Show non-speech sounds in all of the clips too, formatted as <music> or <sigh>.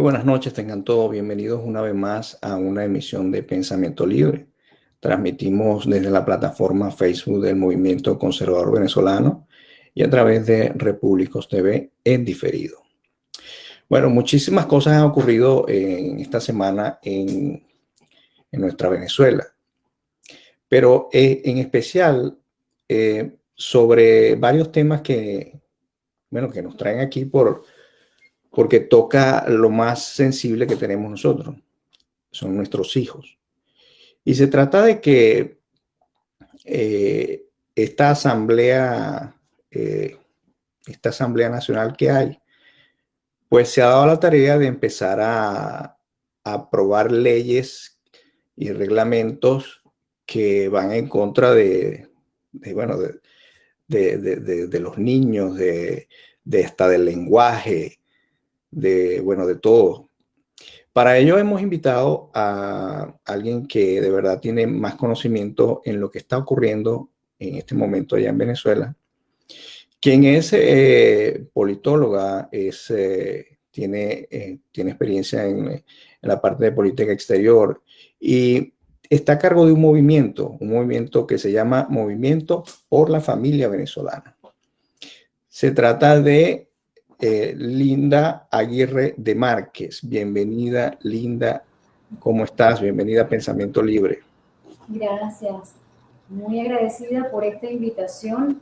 Buenas noches, tengan todos bienvenidos una vez más a una emisión de Pensamiento Libre. Transmitimos desde la plataforma Facebook del Movimiento Conservador Venezolano y a través de Repúblicos TV en diferido. Bueno, muchísimas cosas han ocurrido en esta semana en, nuestra Venezuela, pero eh, en especial eh, sobre varios temas que, bueno, que nos traen aquí por porque toca lo más sensible que tenemos nosotros, son nuestros hijos. Y se trata de que eh, esta asamblea, eh, esta asamblea nacional que hay, pues se ha dado la tarea de empezar a, aprobar leyes y reglamentos que van en contra de, bueno, de, los niños, de, de esta del lenguaje, de, bueno, de todo. Para ello hemos invitado a alguien que de verdad tiene más conocimiento en lo que está ocurriendo en este momento allá en Venezuela, quien es eh, politóloga, es, eh, tiene, eh, tiene experiencia en, en, la parte de política exterior y está a cargo de un movimiento, un movimiento que se llama Movimiento por la Familia Venezolana. Se trata de eh, Linda Aguirre de Márquez. Bienvenida, Linda. ¿Cómo estás? Bienvenida a Pensamiento Libre. Gracias. Muy agradecida por esta invitación,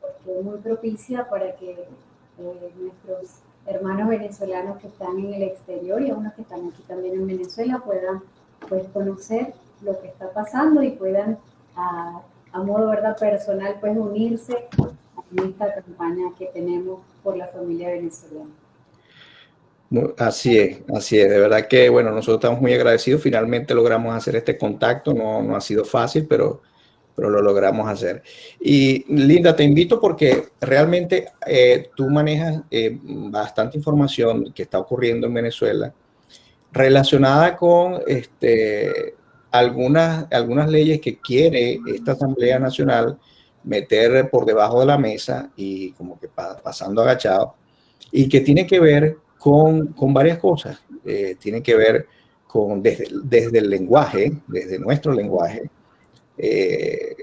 porque es muy propicia para que eh, nuestros hermanos venezolanos que están en el exterior y unos que están aquí también en Venezuela puedan pues, conocer lo que está pasando y puedan a, a modo verdad personal pues unirse en esta campaña que tenemos por la familia venezolana. Así es, así es. De verdad que, bueno, nosotros estamos muy agradecidos. Finalmente logramos hacer este contacto. No, no ha sido fácil, pero, pero lo logramos hacer. Y Linda, te invito porque realmente eh, tú manejas eh, bastante información que está ocurriendo en Venezuela relacionada con este, algunas, algunas leyes que quiere esta Asamblea Nacional meter por debajo de la mesa y como que pasando agachado, y que tiene que ver con, con varias cosas. Eh, tiene que ver con desde, desde, el lenguaje, desde nuestro lenguaje, eh,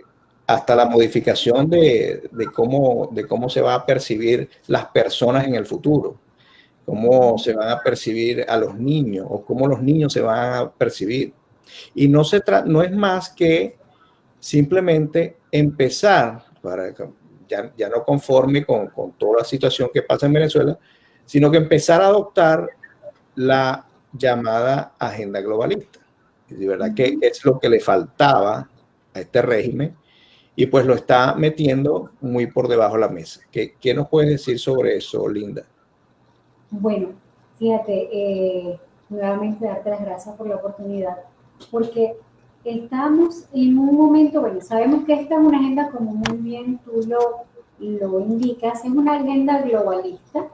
hasta la modificación de, de, cómo, de cómo se va a percibir las personas en el futuro, cómo se van a percibir a los niños o cómo los niños se van a percibir. Y no, se no es más que simplemente empezar, para ya, ya no conforme con, con, toda la situación que pasa en Venezuela, sino que empezar a adoptar la llamada agenda globalista. de verdad que es lo que le faltaba a este régimen y pues lo está metiendo muy por debajo de la mesa. ¿Qué, qué nos puedes decir sobre eso, Linda? Bueno, fíjate, eh, nuevamente darte las gracias por la oportunidad, porque estamos en un momento, bueno, sabemos que esta es una agenda, como muy bien tú lo, lo indicas, es una agenda globalista,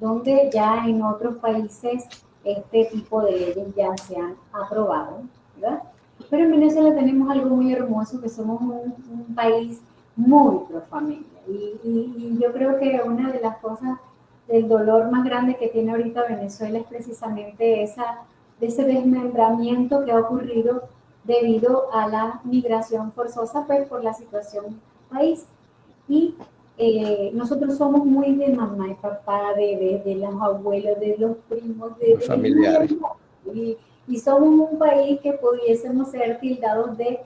donde ya en otros países este tipo de leyes ya se han aprobado, ¿verdad? Pero en Venezuela tenemos algo muy hermoso, que somos un, un país muy pro familia. Y, y, y, yo creo que una de las cosas del dolor más grande que tiene ahorita Venezuela es precisamente esa, ese desmembramiento que ha ocurrido debido a la migración forzosa pues, por la situación país. Y eh, nosotros somos muy de mamá y papá, de, de, los abuelos, de los primos, de los familiares. Y, y, somos un país que pudiésemos ser tildados de,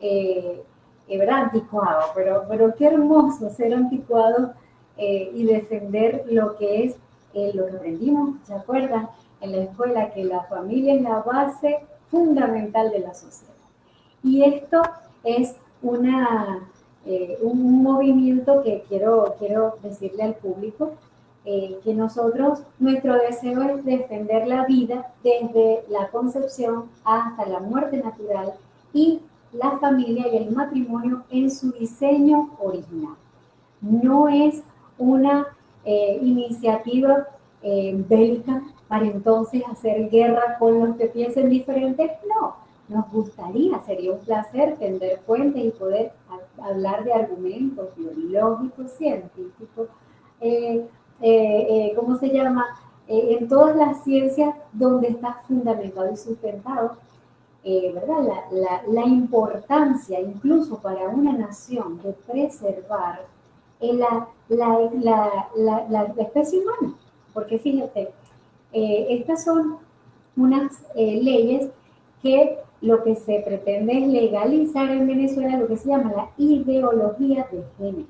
eh, eh. Anticuado, pero, pero qué hermoso ser anticuados eh, y defender lo que es eh, lo que aprendimos, ¿se acuerdan? En la escuela, que la familia es la base fundamental de la sociedad. Y esto es una, eh, un movimiento que quiero, quiero decirle al público, eh, que nosotros, nuestro deseo es defender la vida desde la concepción hasta la muerte natural y la familia y el matrimonio en su diseño original. No es una eh, iniciativa bélica para entonces hacer guerra con los que piensen diferentes, no. Nos gustaría, sería un placer tender fuentes y poder hablar de argumentos biológicos, científicos, eh, eh, eh, ¿cómo se llama? eh, en todas las ciencias donde está fundamentado y sustentado, eh, ¿verdad? La, importancia incluso para una nación de preservar la, especie humana. Porque fíjate, estas son unas leyes que lo que se pretende es legalizar en Venezuela lo que se llama la ideología de género.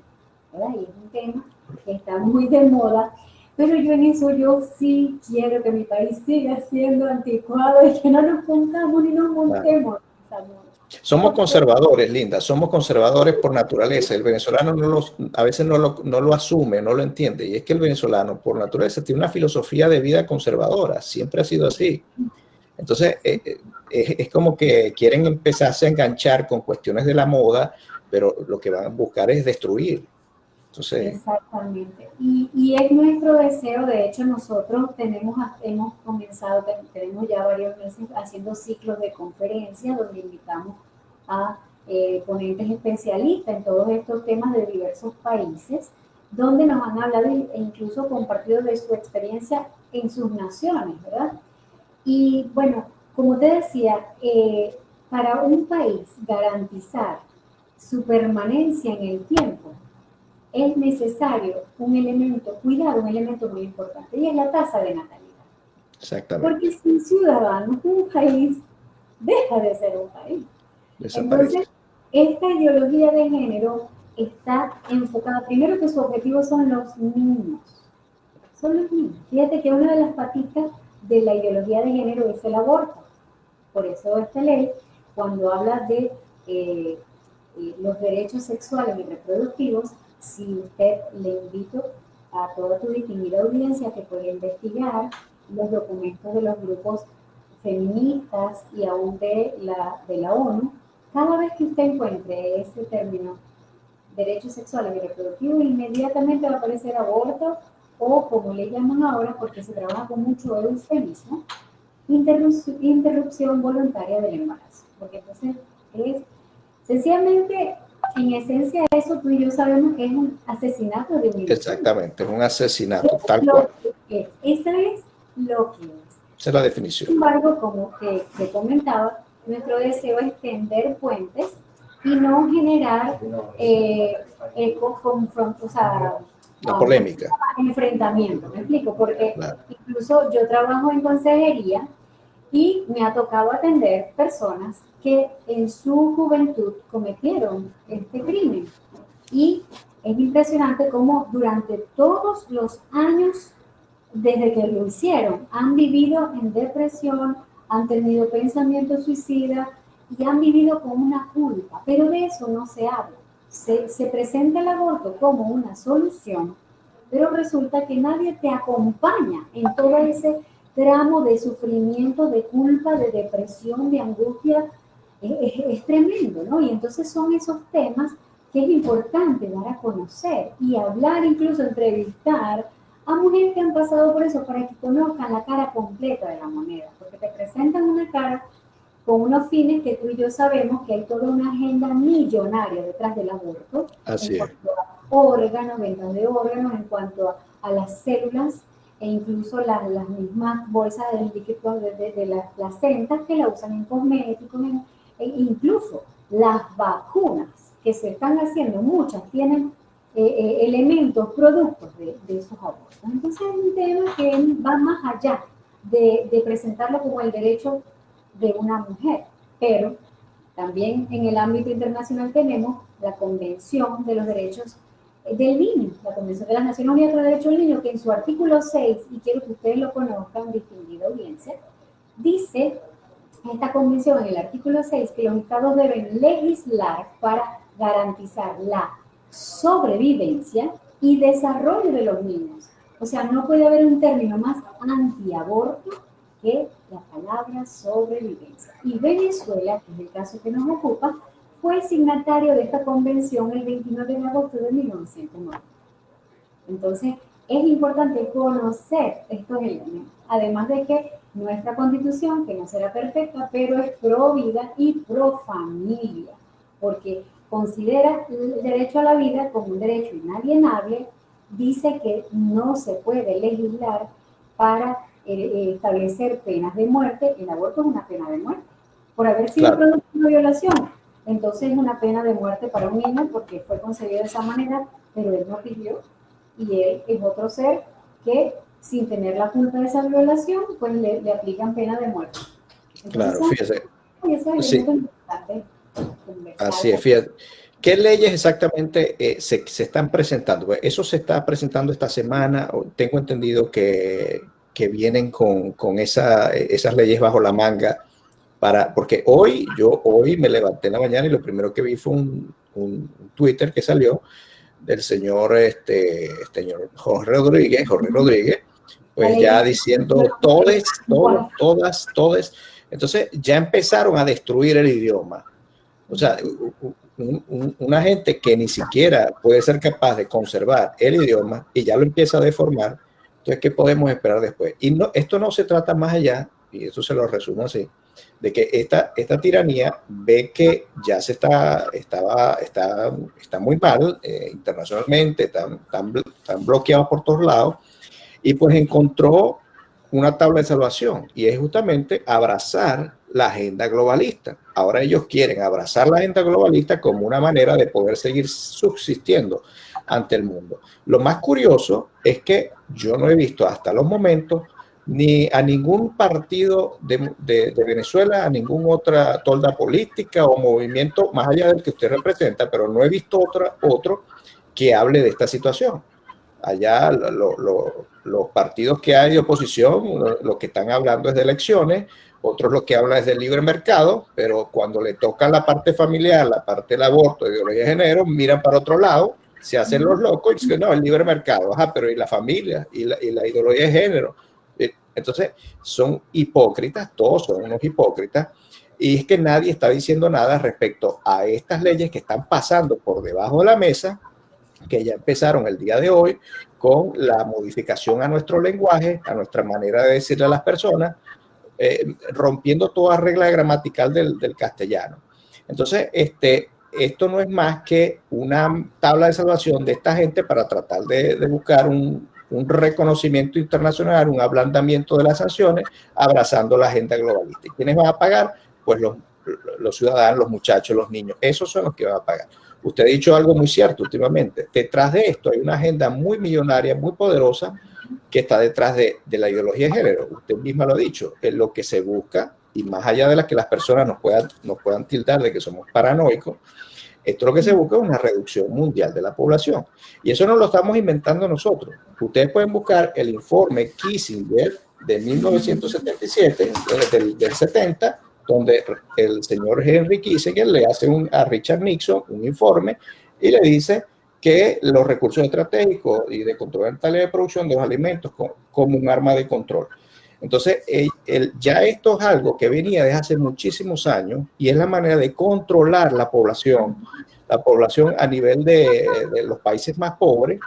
¿verdad? Y es un tema que está muy de moda, pero yo en eso yo sí quiero que mi país siga siendo anticuado y que no nos pongamos ni nos montemos. Somos conservadores, Linda, somos conservadores por naturaleza. El venezolano no los, a veces no lo, asume, no lo entiende. Y es que el venezolano por naturaleza tiene una filosofía de vida conservadora, siempre ha sido así. Entonces, eh, eh, es, como que quieren empezarse a enganchar con cuestiones de la moda, pero lo que van a buscar es destruir. Entonces, Exactamente. Y, es nuestro deseo, de hecho nosotros tenemos, hemos comenzado, tenemos ya varios meses haciendo ciclos de conferencias donde invitamos a eh, ponentes especialistas en todos estos temas de diversos países, donde nos han hablado e incluso compartido de su experiencia en sus naciones, ¿verdad? Y bueno, como te decía, eh, para un país garantizar su permanencia en el tiempo, es necesario un elemento, cuidado, un elemento muy importante, y es la tasa de natalidad. Exactamente. Porque sin ciudadanos, un país deja de ser un país. Entonces, esta ideología de género está enfocada, primero que su objetivo son los niños. Son los niños. Fíjate que una de las patitas de la ideología de género es el aborto. Por eso esta ley, cuando habla de eh, eh, los derechos sexuales y reproductivos, si usted le invito a toda tu distinguida audiencia que puede investigar los documentos de los grupos feministas y aún de la, de la ONU, cada vez que usted encuentre ese término derechos sexuales y reproductivos, inmediatamente va a aparecer aborto o como le llaman ahora, porque se trabaja con mucho eufemismo, interrupción voluntaria del embarazo. Porque entonces es sencillamente, en esencia, eso tú y yo sabemos que es un asesinato de un Exactamente, es un asesinato, tal cual. Es. Esa es lo que es. Esa es la definición. Sin embargo, como te, comentaba, nuestro deseo es tender puentes y no generar eh, confrontos, o sea, la polémica. Enfrentamiento, me explico, porque incluso yo trabajo en consejería y me ha tocado atender personas que en su juventud cometieron este crimen. Y es impresionante cómo durante todos los años desde que lo hicieron han vivido en depresión, han tenido pensamientos suicidas y han vivido con una culpa, pero de eso no se habla. Se, se presenta el aborto como una solución, pero resulta que nadie te acompaña en todo ese tramo de sufrimiento, de culpa, de depresión, de angustia, es, tremendo, ¿no? Y entonces son esos temas que es importante dar a conocer y hablar, incluso entrevistar a mujeres que han pasado por eso para que conozcan la cara completa de la moneda, porque te presentan una cara con unos fines que tú y yo sabemos que hay toda una agenda millonaria detrás del aborto. Así en cuanto a órganos, ventas de órganos, en cuanto a las células e incluso las, las mismas bolsas de líquido de, de, las placentas que la usan en cosméticos, e incluso las vacunas que se están haciendo, muchas tienen eh, eh, elementos, productos de, de, esos abortos. Entonces es un tema que va más allá de, de presentarlo como el derecho de una mujer, pero también en el ámbito internacional tenemos la Convención de los Derechos del niño, la Convención de las Naciones Unidas para el Derecho del Niño, que en su artículo 6, y quiero que ustedes lo conozcan, distinguida audiencia, dice esta convención en el artículo 6 que los estados deben legislar para garantizar la sobrevivencia y desarrollo de los niños. O sea, no puede haber un término más antiaborto que la palabra sobrevivencia. Y Venezuela, que es el caso que nos ocupa, fue signatario de esta convención el 29 de agosto de 1990. Entonces, es importante conocer estos elementos, además de que nuestra constitución, que no será perfecta, pero es pro vida y pro familia, porque considera el derecho a la vida como un derecho inalienable, dice que no se puede legislar para eh, establecer penas de muerte. El aborto es una pena de muerte por haber sido producto de una violación. Entonces es una pena de muerte para un niño porque fue concebido de esa manera, pero él no pidió y él es otro ser que sin tener la culpa de esa violación, pues le, le aplican pena de muerte. claro, fíjese. sí. Así es, fíjate. ¿Qué leyes exactamente eh, se, se, están presentando? Pues eso se está presentando esta semana. Tengo entendido que, que vienen con, con esa, esas leyes bajo la manga. Para, porque hoy, yo hoy me levanté en la mañana y lo primero que vi fue un, un Twitter que salió del señor, este, señor Jorge Rodríguez, Jorge Rodríguez, pues ya diciendo todes, todos, todas, todes. Entonces ya empezaron a destruir el idioma. O sea, una gente que ni siquiera puede ser capaz de conservar el idioma y ya lo empieza a deformar, entonces, ¿qué podemos esperar después? Y no, esto no se trata más allá, y eso se lo resumo así, de que esta, esta tiranía ve que ya se está, estaba, está, está muy mal eh, internacionalmente, están, están, bloqueados por todos lados, y pues encontró una tabla de salvación, y es justamente abrazar la agenda globalista. Ahora ellos quieren abrazar la agenda globalista como una manera de poder seguir subsistiendo ante el mundo. Lo más curioso es que yo no he visto hasta los momentos ni a ningún partido de, Venezuela, a ninguna otra tolda política o movimiento más allá del que usted representa, pero no he visto otra, otro que hable de esta situación. Allá los partidos que hay de oposición, lo, lo, que están hablando es de elecciones, otros lo que hablan es del libre mercado, pero cuando le toca la parte familiar, la parte del aborto, ideología de género, miran para otro lado, se hacen los locos y dicen, no, el libre mercado, ajá, pero y la familia, y y la ideología de género. Entonces, son hipócritas, todos son unos hipócritas, y es que nadie está diciendo nada respecto a estas leyes que están pasando por debajo de la mesa, que ya empezaron el día de hoy con la modificación a nuestro lenguaje, a nuestra manera de decirle a las personas, eh, rompiendo toda regla gramatical del, del, castellano. Entonces, este, esto no es más que una tabla de salvación de esta gente para tratar de, de buscar un, un, reconocimiento internacional, un ablandamiento de las sanciones, abrazando la agenda globalista. ¿Y quiénes van a pagar? Pues los, los ciudadanos, los muchachos, los niños. Esos son los que van a pagar. Usted ha dicho algo muy cierto últimamente. Detrás de esto hay una agenda muy millonaria, muy poderosa, que está detrás de, de, la ideología de género. Usted misma lo ha dicho, es lo que se busca, y más allá de la que las personas nos puedan, nos puedan tildar de que somos paranoicos, esto lo que se busca es una reducción mundial de la población. Y eso no lo estamos inventando nosotros. Ustedes pueden buscar el informe Kissinger de 1977, del, del 70, donde el señor Henry Kissinger le hace a Richard Nixon un informe y le dice que los recursos estratégicos y de control de producción de los alimentos como un arma de control. Entonces, el, ya esto es algo que venía desde hace muchísimos años y es la manera de controlar la población, la población a nivel de, de los países más pobres,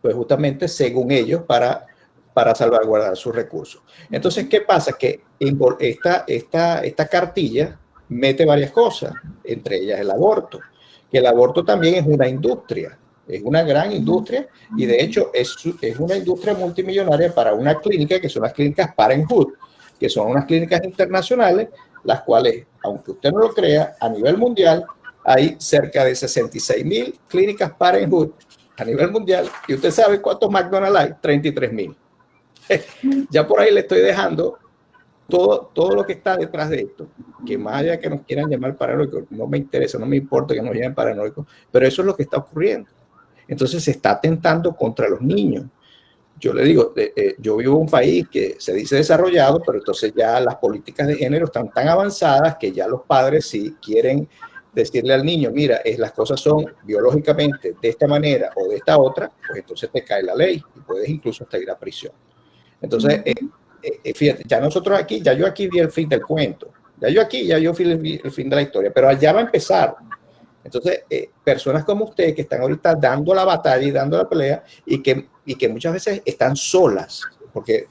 pues justamente según ellos para, para salvaguardar sus recursos. Entonces, ¿qué pasa? Que esta, esta, esta cartilla mete varias cosas, entre ellas el aborto que el aborto también es una industria, es una gran industria y de hecho es, es una industria multimillonaria para una clínica que son las clínicas Parenthood, que son unas clínicas internacionales, las cuales, aunque usted no lo crea, a nivel mundial hay cerca de 66 mil clínicas Parenthood a nivel mundial y usted sabe cuántos McDonald's hay, 33 mil. <laughs> ya por ahí le estoy dejando todo, todo lo que está detrás de esto, que más allá que nos quieran llamar paranoicos, no me interesa, no me importa que nos llamen paranoicos, pero eso es lo que está ocurriendo. Entonces se está atentando contra los niños. Yo le digo, eh, yo vivo en un país que se dice desarrollado, pero entonces ya las políticas de género están tan avanzadas que ya los padres si quieren decirle al niño, mira, es, las cosas son biológicamente de esta manera o de esta otra, pues entonces te cae la ley y puedes incluso hasta ir a prisión. Entonces, eh, eh, fíjate, ya nosotros aquí, ya yo aquí vi el fin del cuento, ya yo aquí, ya yo vi el, el fin de la historia, pero allá va a empezar. Entonces, eh, personas como usted que están ahorita dando la batalla y dando la pelea y que, y que muchas veces están solas, porque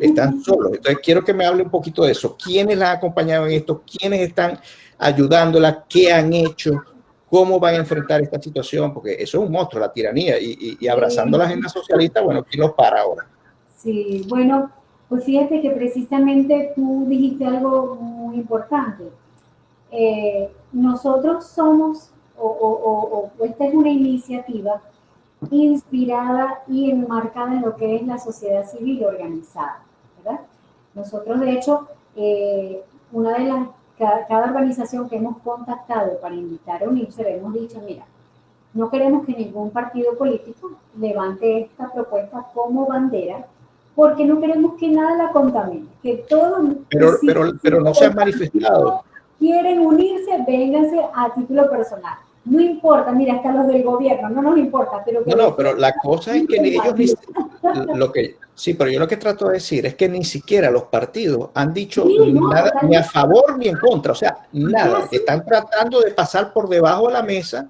están solos. Entonces, quiero que me hable un poquito de eso. ¿Quiénes la han acompañado en esto? ¿Quiénes están ayudándola? ¿Qué han hecho? ¿Cómo van a enfrentar esta situación? Porque eso es un monstruo, la tiranía. Y, y, y abrazando la agenda socialista, bueno, ¿quién los para ahora? Sí, bueno, pues fíjate que precisamente tú dijiste algo muy importante. Eh, nosotros somos, o, esta es una iniciativa inspirada y enmarcada en lo que es la sociedad civil organizada, ¿verdad? Nosotros, de hecho, eh, una de las, cada, organización que hemos contactado para invitar a unirse, le hemos dicho, mira, no queremos que ningún partido político levante esta propuesta como bandera, porque no queremos que nada la contamine, que todo... Pero, pero, pero no se han manifestado. Quieren unirse, vénganse a título personal. No importa, mira, hasta los del gobierno, no nos importa, pero... no, no, pero la cosa es que ellos, <laughs> lo que, sí, pero yo lo que trato de decir es que ni siquiera los partidos han dicho nada, ni a favor ni en contra, o sea, nada, están tratando de pasar por debajo de la mesa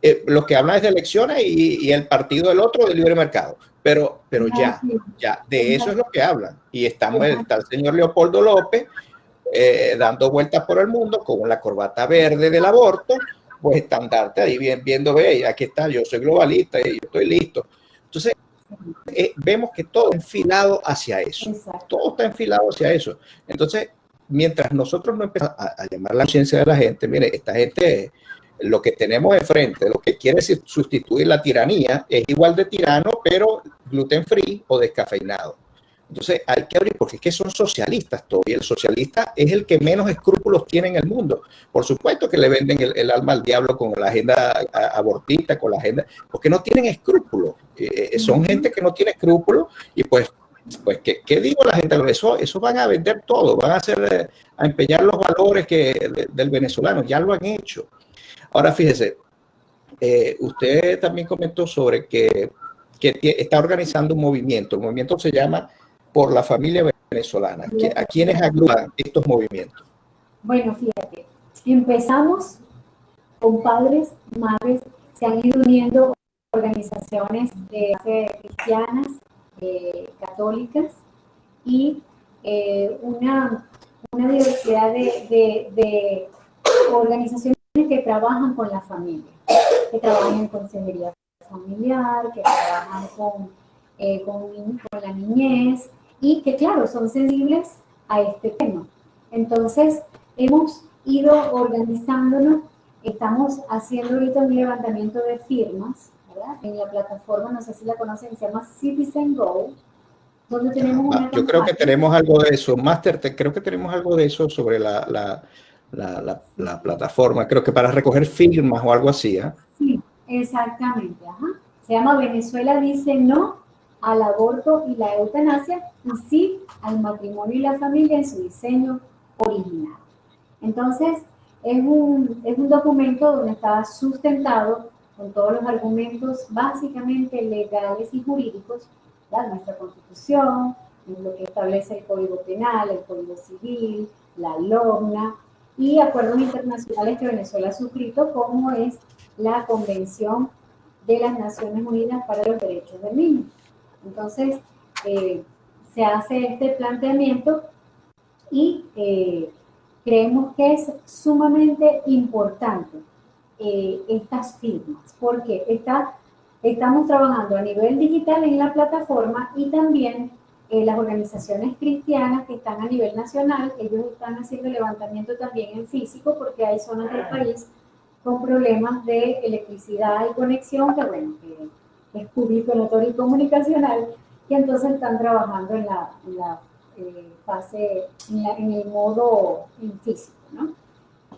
eh, lo que hablan es de elecciones y, el partido del otro de libre mercado, pero, pero ya, ya, de eso es lo que hablan. Y estamos, está el señor Leopoldo López eh, dando vueltas por el mundo con la corbata verde del aborto, pues estandarte ahí bien, viendo, ve, aquí está, yo soy globalista y yo estoy listo. Entonces, eh, vemos que todo está enfilado hacia eso. Todo está enfilado hacia eso. Entonces, mientras nosotros no empezamos a, llamar la conciencia de la gente, mire, esta gente, lo que tenemos enfrente, lo que quiere sustituir la tiranía, es igual de tirano, pero gluten free o descafeinado. Entonces hay que abrir, porque es que son socialistas todavía. El socialista es el que menos escrúpulos tiene en el mundo. Por supuesto que le venden el, alma al diablo con la agenda abortista, con la agenda, porque no tienen escrúpulos. Eh, eh, son gente que no tiene escrúpulos y pues, pues ¿qué, digo la gente? Eso, eso van a vender todo, van a hacer, eh, a empeñar los valores que, del venezolano, ya lo han hecho. Ahora fíjese, usted también comentó sobre que, que está organizando un movimiento. El movimiento se llama por la familia venezolana? ¿A quiénes agrupan estos movimientos? Bueno, fíjate, empezamos con padres, madres, se han ido uniendo organizaciones de cristianas, eh, católicas y eh, una, una, diversidad de, organizaciones que trabajan con la familia, que trabajan en consejería familiar, que trabajan con, eh, con la niñez, y que, claro, son sensibles a este tema. Entonces, hemos ido organizándonos, estamos haciendo ahorita un levantamiento de firmas, ¿verdad? En la plataforma, no sé si la conocen, se llama Citizen Go, donde tenemos una... Yo creo que tenemos algo de eso, Master, creo que tenemos algo de eso sobre la, la, la, la, plataforma, creo que para recoger firmas o algo así, ¿ah? Sí, exactamente, ajá. Se llama Venezuela dice no al aborto y la eutanasia y sí al matrimonio y la familia en su diseño original. Entonces, es un, es un documento donde está sustentado con todos los argumentos básicamente legales y jurídicos, de nuestra constitución, lo que establece el Código Penal, el Código Civil, la LOMNA y acuerdos internacionales que Venezuela ha suscrito, como es la Convención de las Naciones Unidas para los Derechos del Niño. Entonces, eh, se hace este planteamiento y eh, creemos que es sumamente importante eh, estas firmas, porque está, estamos trabajando a nivel digital en la plataforma y también las organizaciones cristianas que están a nivel nacional, ellos están haciendo levantamiento también en físico porque hay zonas del país con problemas de electricidad y conexión que, bueno, que es público, notorio y comunicacional, y entonces están trabajando en la, eh, fase, en, el modo físico, ¿no?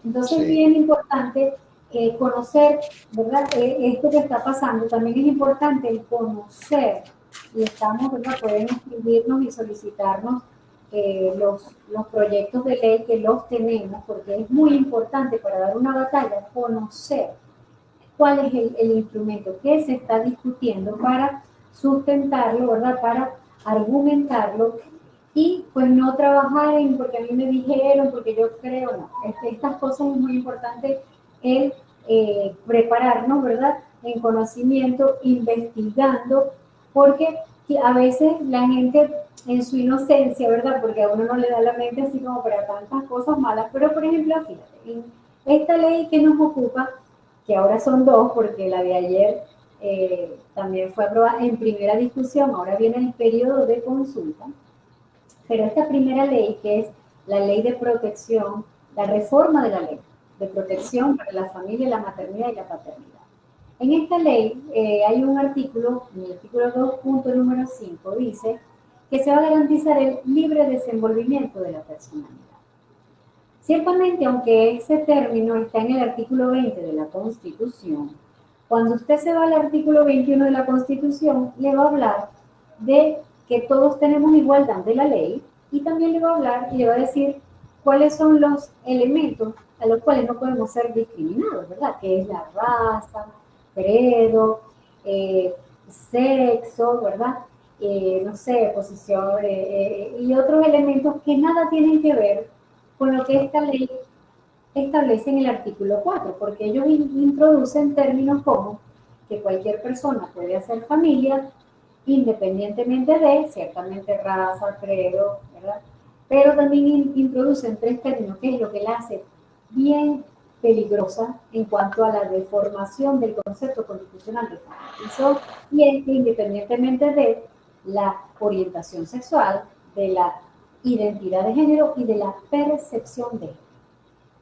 Entonces es bien importante eh, conocer, ¿verdad? Eh, esto que está pasando, también es importante el conocer, y estamos, ¿verdad? Pueden escribirnos y solicitarnos los, los proyectos de ley que los tenemos, porque es muy importante para dar una batalla conocer cuál es el, instrumento que se está discutiendo para sustentarlo, ¿verdad? Para argumentarlo y pues no trabajar en porque a mí me dijeron, porque yo creo, no. Este, estas cosas es muy importante el eh, prepararnos, ¿verdad? En conocimiento, investigando, porque a veces la gente en su inocencia, ¿verdad? Porque a uno no le da la mente así como para tantas cosas malas, pero por ejemplo, fíjate, en esta ley que nos ocupa que ahora son dos, porque la de ayer eh, también fue aprobada en primera discusión, ahora viene el periodo de consulta, pero esta primera ley, que es la ley de protección, la reforma de la ley de protección para la familia, la maternidad y la paternidad. En esta ley eh, hay un artículo, en el artículo 2, número 5, dice que se va a garantizar el libre desenvolvimiento de la personalidad. Ciertamente, aunque ese término está en el artículo 20 de la Constitución, cuando usted se va al artículo 21 de la Constitución, le va a hablar de que todos tenemos igualdad de la ley y también le va a hablar y le va a decir cuáles son los elementos a los cuales no podemos ser discriminados, ¿verdad? Que es la raza, credo, eh, sexo, ¿verdad? Eh, no sé, posición eh, y otros elementos que nada tienen que ver con lo que esta ley establece en el artículo 4, porque ellos introducen términos como que cualquier persona puede hacer familia independientemente de, ciertamente, raza, credo, ¿verdad? Pero también introducen tres términos, que es lo que la hace bien peligrosa en cuanto a la deformación del concepto constitucional de familia. Y es que independientemente de la orientación sexual, de la identidad de género y de la percepción de.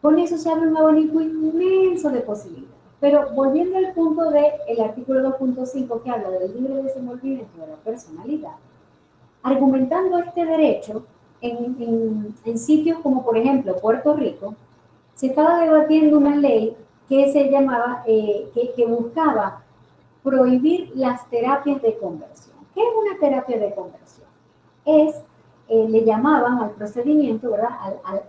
Con eso se abre un abanico inmenso de posibilidades. Pero volviendo al punto del el artículo 2.5 que habla del libre desenvolvimiento de la personalidad, argumentando este derecho en, en, sitios como por ejemplo Puerto Rico, se estaba debatiendo una ley que se llamaba, eh, que, que buscaba prohibir las terapias de conversión. ¿Qué es una terapia de conversión? Es eh, le llamaban al procedimiento, ¿verdad?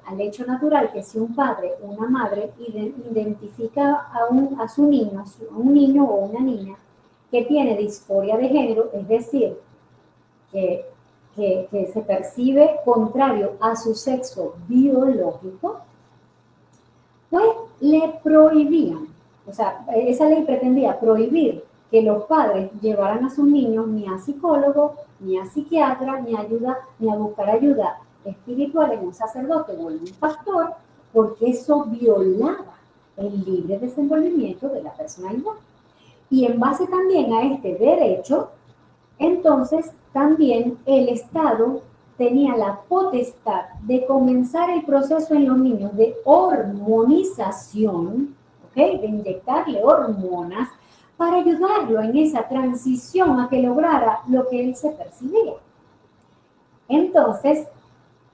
Al, hecho natural que si un padre o una madre identifica a, un, a su niño, a un niño o una niña que tiene disforia de género, es decir, que, que se percibe contrario a su sexo biológico, pues le prohibían, o sea, esa ley pretendía prohibir que los padres llevaran a sus niños ni a psicólogo, ni a psiquiatra, ni a, ayuda, ni a buscar ayuda espiritual en un sacerdote o en un pastor, porque eso violaba el libre desenvolvimiento de la personalidad. Y en base también a este derecho, entonces también el Estado tenía la potestad de comenzar el proceso en los niños de hormonización. De inyectarle hormonas para ayudarlo en esa transición a que lograra lo que él se percibía. Entonces,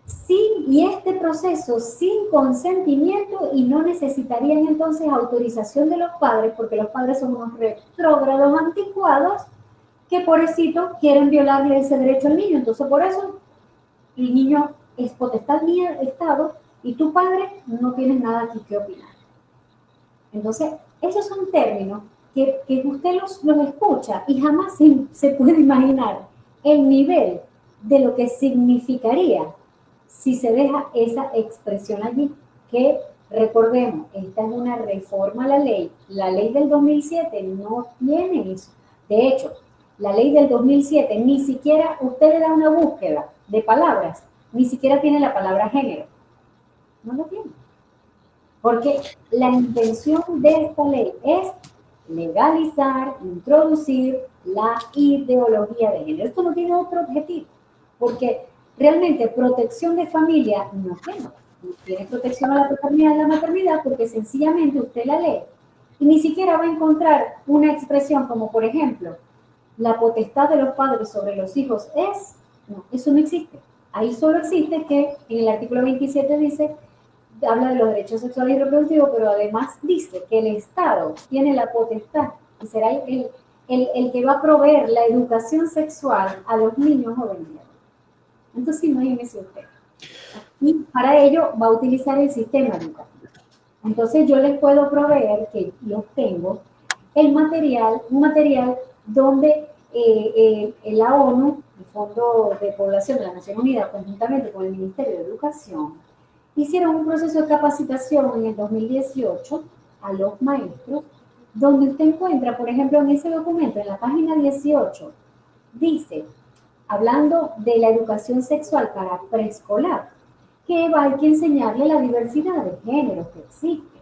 sin, y este proceso sin consentimiento y no necesitarían entonces autorización de los padres, porque los padres son unos retrógrados anticuados que pobrecito quieren violarle ese derecho al niño. Entonces, por eso el niño es potestad mía, Estado, y tu padre no tienes nada aquí que opinar. Entonces, esos son términos que, usted los, los, escucha y jamás se, puede imaginar el nivel de lo que significaría si se deja esa expresión allí, que recordemos, esta es una reforma a la ley. La ley del 2007 no tiene eso. De hecho, la ley del 2007 ni siquiera, usted le da una búsqueda de palabras, ni siquiera tiene la palabra género. No lo tiene. Porque la intención de esta ley es legalizar, introducir la ideología de género. Esto no tiene otro objetivo, porque realmente protección de familia no tiene. No tiene protección a la paternidad y la maternidad porque sencillamente usted la lee y ni siquiera va a encontrar una expresión como, por ejemplo, la potestad de los padres sobre los hijos es, no, eso no existe. Ahí solo existe que en el artículo 27 dice habla de los derechos sexuales y reproductivos, pero además dice que el Estado tiene la potestad y será el, el, que va a proveer la educación sexual a los niños jóvenes. Entonces, imagínese usted. Y para ello va a utilizar el sistema educativo. Entonces, yo les puedo proveer, que yo tengo, el material, un material donde eh, eh, la ONU, el Fondo de Población de la Nación Unida, conjuntamente con el Ministerio de Educación, hicieron un proceso de capacitación en el 2018 a los maestros, donde usted encuentra, por ejemplo, en ese documento, en la página 18, dice, hablando de la educación sexual para preescolar, que hay que enseñarle la diversidad de géneros que existe.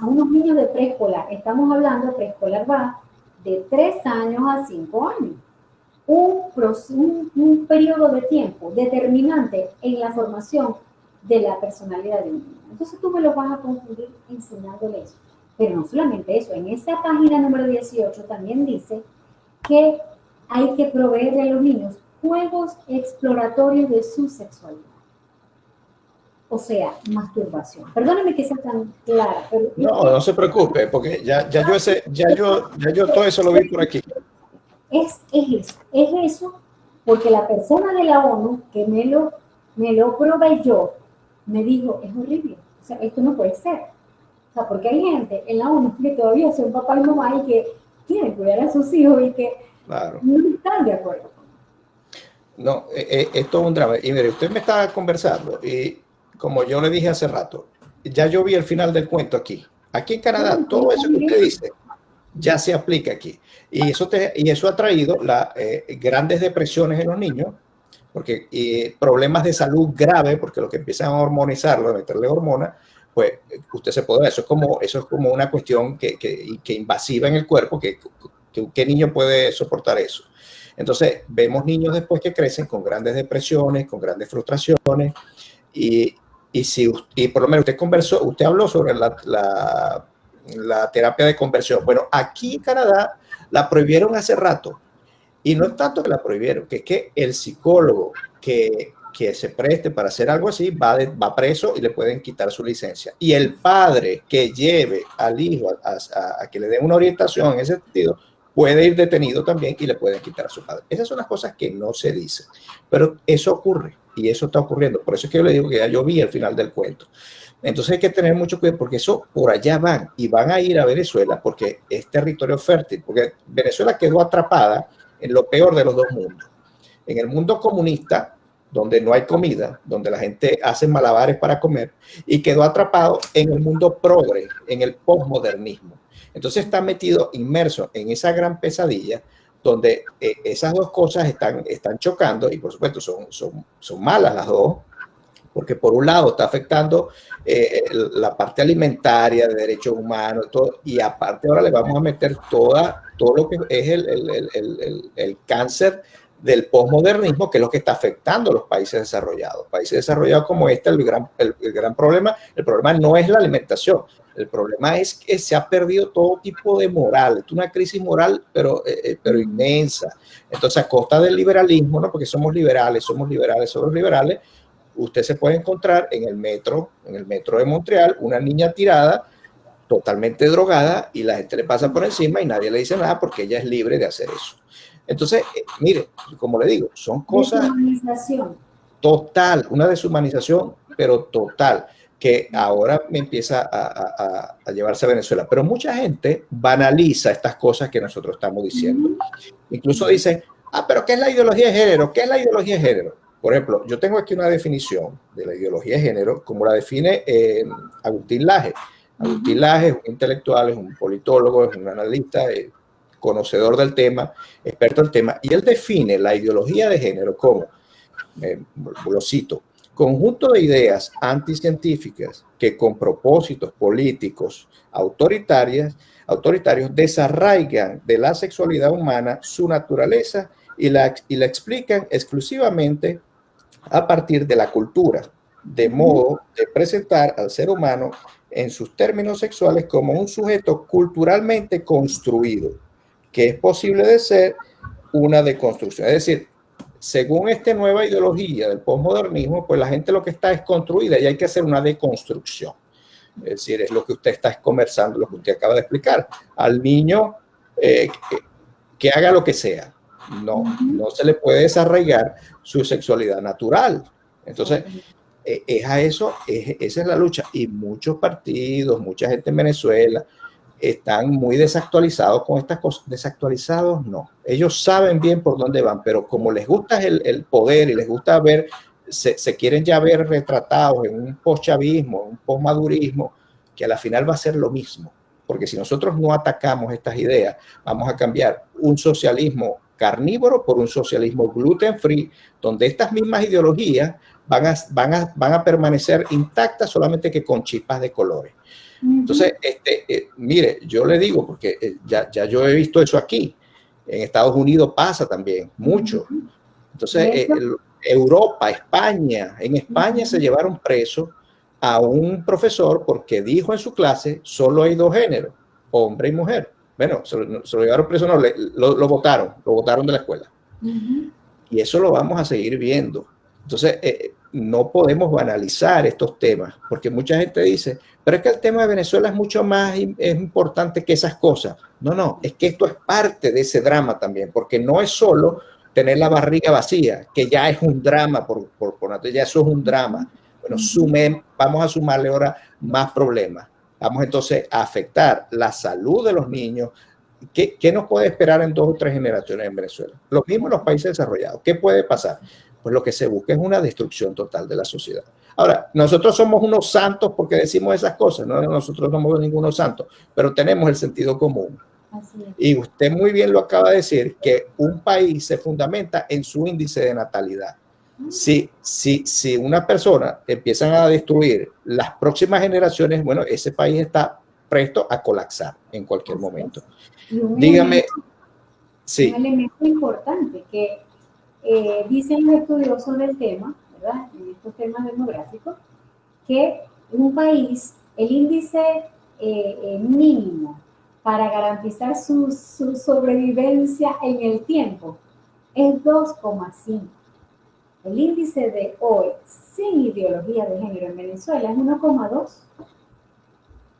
A unos niños de preescolar, estamos hablando, preescolar va de 3 años a 5 años. Un, un, un, periodo de tiempo determinante en la formación de la personalidad de un niño. Entonces tú me lo vas a confundir enseñándole eso. Pero no solamente eso, en esa página número 18 también dice que hay que proveerle a los niños juegos exploratorios de su sexualidad. O sea, masturbación. Perdóneme que sea tan clara. Pero no, no se preocupe, porque ya, ya, yo ese, ya, yo, ya yo todo eso lo vi por aquí. Es, es eso, es eso, porque la persona de la ONU que me lo, me lo proveyó, me dijo, es horrible, o sea, esto no puede ser. O sea, porque hay gente en la ONU que todavía son papá y mamá y que quieren cuidar a sus hijos y que no están de acuerdo. No, eh, eh, esto es un drama. Y mire, usted me estaba conversando y como yo le dije hace rato, ya yo vi el final del cuento aquí. Aquí en Canadá, todo eso que usted dice ya se aplica aquí. Y eso, te, y eso ha traído las eh, grandes depresiones en los niños, porque y problemas de salud grave, porque lo que empiezan a hormonizarlo, a meterle hormonas, pues usted se puede, eso es como, eso es como una cuestión que, que, que invasiva en el cuerpo, que, que, ¿qué niño puede soportar eso? Entonces, vemos niños después que crecen con grandes depresiones, con grandes frustraciones, y, y si, y por lo menos usted conversó, usted habló sobre la, la terapia de conversión. Bueno, aquí en Canadá la prohibieron hace rato, y no es tanto que la prohibieron, que es que el psicólogo que, que se preste para hacer algo así va, va preso y le pueden quitar su licencia. Y el padre que lleve al hijo a, a, a que le dé una orientación en ese sentido puede ir detenido también y le pueden quitar a su padre. Esas son las cosas que no se dicen, pero eso ocurre y eso está ocurriendo. Por eso es que yo le digo que ya yo vi el final del cuento. Entonces hay que tener mucho cuidado porque eso por allá van y van a ir a Venezuela porque es territorio fértil, porque Venezuela quedó atrapada en lo peor de los dos mundos. En el mundo comunista, donde no hay comida, donde la gente hace malabares para comer, y quedó atrapado en el mundo progre, en el postmodernismo entonces está metido, inmerso en esa gran pesadilla donde eh, esas dos cosas están, están chocando y por supuesto son, son, son malas las dos, porque por un lado está afectando eh, la parte alimentaria de derechos humanos todo, y aparte ahora le vamos a meter toda, todo lo que es el, el, el, el cáncer del posmodernismo, que es lo que está afectando a los países desarrollados. Países desarrollados como este, el gran, el, gran problema, el problema no es la alimentación, el problema es que se ha perdido todo tipo de moral, es una crisis moral, pero, eh, eh, pero inmensa. Entonces, a costa del liberalismo, ¿no? porque somos liberales, somos liberales, somos liberales, usted se puede encontrar en el metro, en el metro de Montreal, una niña tirada, totalmente drogada, y la gente le pasa por encima y nadie le dice nada porque ella es libre de hacer eso. Entonces, eh, mire, como le digo, son cosas... Deshumanización. Total, una deshumanización, pero total que ahora me empieza a, llevarse a Venezuela. Pero mucha gente banaliza estas cosas que nosotros estamos diciendo. Incluso dicen, ah, pero ¿qué es la ideología de género? ¿Qué es la ideología de género? Por ejemplo, yo tengo aquí una definición de la ideología de género, como la define eh, Agustín Laje. Laje es un intelectual, es un politólogo, es un analista, es conocedor del tema, experto del tema, y él define la ideología de género como, eh, lo cito, conjunto de ideas anticientíficas que con propósitos políticos autoritarias, autoritarios desarraigan de la sexualidad humana su naturaleza y la, y la explican exclusivamente a partir de la cultura, de modo de presentar al ser humano en sus términos sexuales como un sujeto culturalmente construido, que es posible de ser una deconstrucción. Es decir, según esta nueva ideología del postmodernismo, pues la gente lo que está es construida y hay que hacer una deconstrucción. Es decir, es lo que usted está conversando, lo que usted acaba de explicar. Al niño eh, que, haga lo que sea. No, no se le puede desarraigar su sexualidad natural. Entonces, es a eso, esa es la lucha. Y muchos partidos, mucha gente en Venezuela, están muy desactualizados con estas cosas. Desactualizados, no. Ellos saben bien por dónde van, pero como les gusta el, el poder y les gusta ver, se, se, quieren ya ver retratados en un postchavismo, un postmadurismo, que a la final va a ser lo mismo. Porque si nosotros no atacamos estas ideas, vamos a cambiar un socialismo carnívoro por un socialismo gluten free, donde estas mismas ideologías van a, van a, van a permanecer intactas solamente que con chispas de colores. Entonces, este, eh, mire, yo le digo, porque eh, ya, ya, yo he visto eso aquí, en Estados Unidos pasa también, mucho. Entonces, eh, Europa, España, en España se llevaron preso a un profesor porque dijo en su clase, solo hay dos géneros, hombre y mujer. Bueno, se lo, llevaron preso, no, lo, votaron, lo votaron de la escuela. Y eso lo vamos a seguir viendo. Entonces, no podemos banalizar estos temas, porque mucha gente dice, pero es que el tema de Venezuela es mucho más es importante que esas cosas. No, no, es que esto es parte de ese drama también, porque no es solo tener la barriga vacía, que ya es un drama, por, por, por ya eso es un drama. Bueno, sumen, vamos a sumarle ahora más problemas. Vamos entonces a afectar la salud de los niños. ¿Qué, ¿Qué nos puede esperar en dos o tres generaciones en Venezuela? Lo mismo en los países desarrollados. ¿Qué puede pasar? pues lo que se busca es una destrucción total de la sociedad. Ahora, nosotros somos unos santos porque decimos esas cosas, no nosotros no somos ningunos santos, pero tenemos el sentido común. Y usted muy bien lo acaba de decir, que un país se fundamenta en su índice de natalidad. Si, si, si una persona empiezan a destruir las próximas generaciones, bueno, ese país está presto a colapsar en cualquier momento. Dígame, sí. Un elemento importante que eh, dicen los estudiosos del tema, ¿verdad? En estos temas demográficos, que un país, el índice eh, eh, mínimo para garantizar su, su, sobrevivencia en el tiempo es 2,5. El índice de hoy, sin ideología de género en Venezuela, es 1,2.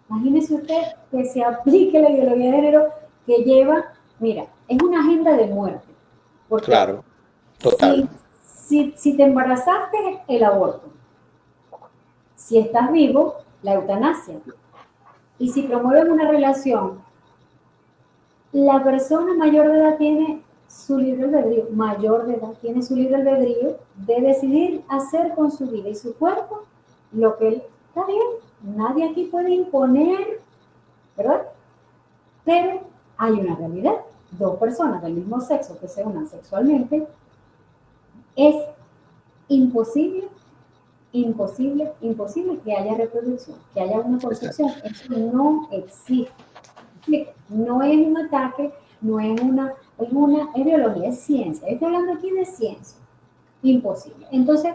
Imagínese usted que se aplique la ideología de género que lleva, mira, es una agenda de muerte. Porque claro. Total. Si, si, te embarazaste, el aborto. Si estás vivo, la eutanasia. Y si promueven una relación, la persona mayor de edad tiene su libre albedrío, mayor de edad tiene su libre albedrío de decidir hacer con su vida y su cuerpo lo que él está bien. Nadie aquí puede imponer, ¿verdad? Pero hay una realidad. Dos personas del mismo sexo que se unan sexualmente es imposible, imposible, imposible que haya reproducción, que haya una concepción. Eso no existe. No es un ataque, no es una, es una es biología, es ciencia. Estoy hablando aquí de ciencia. Imposible. Entonces,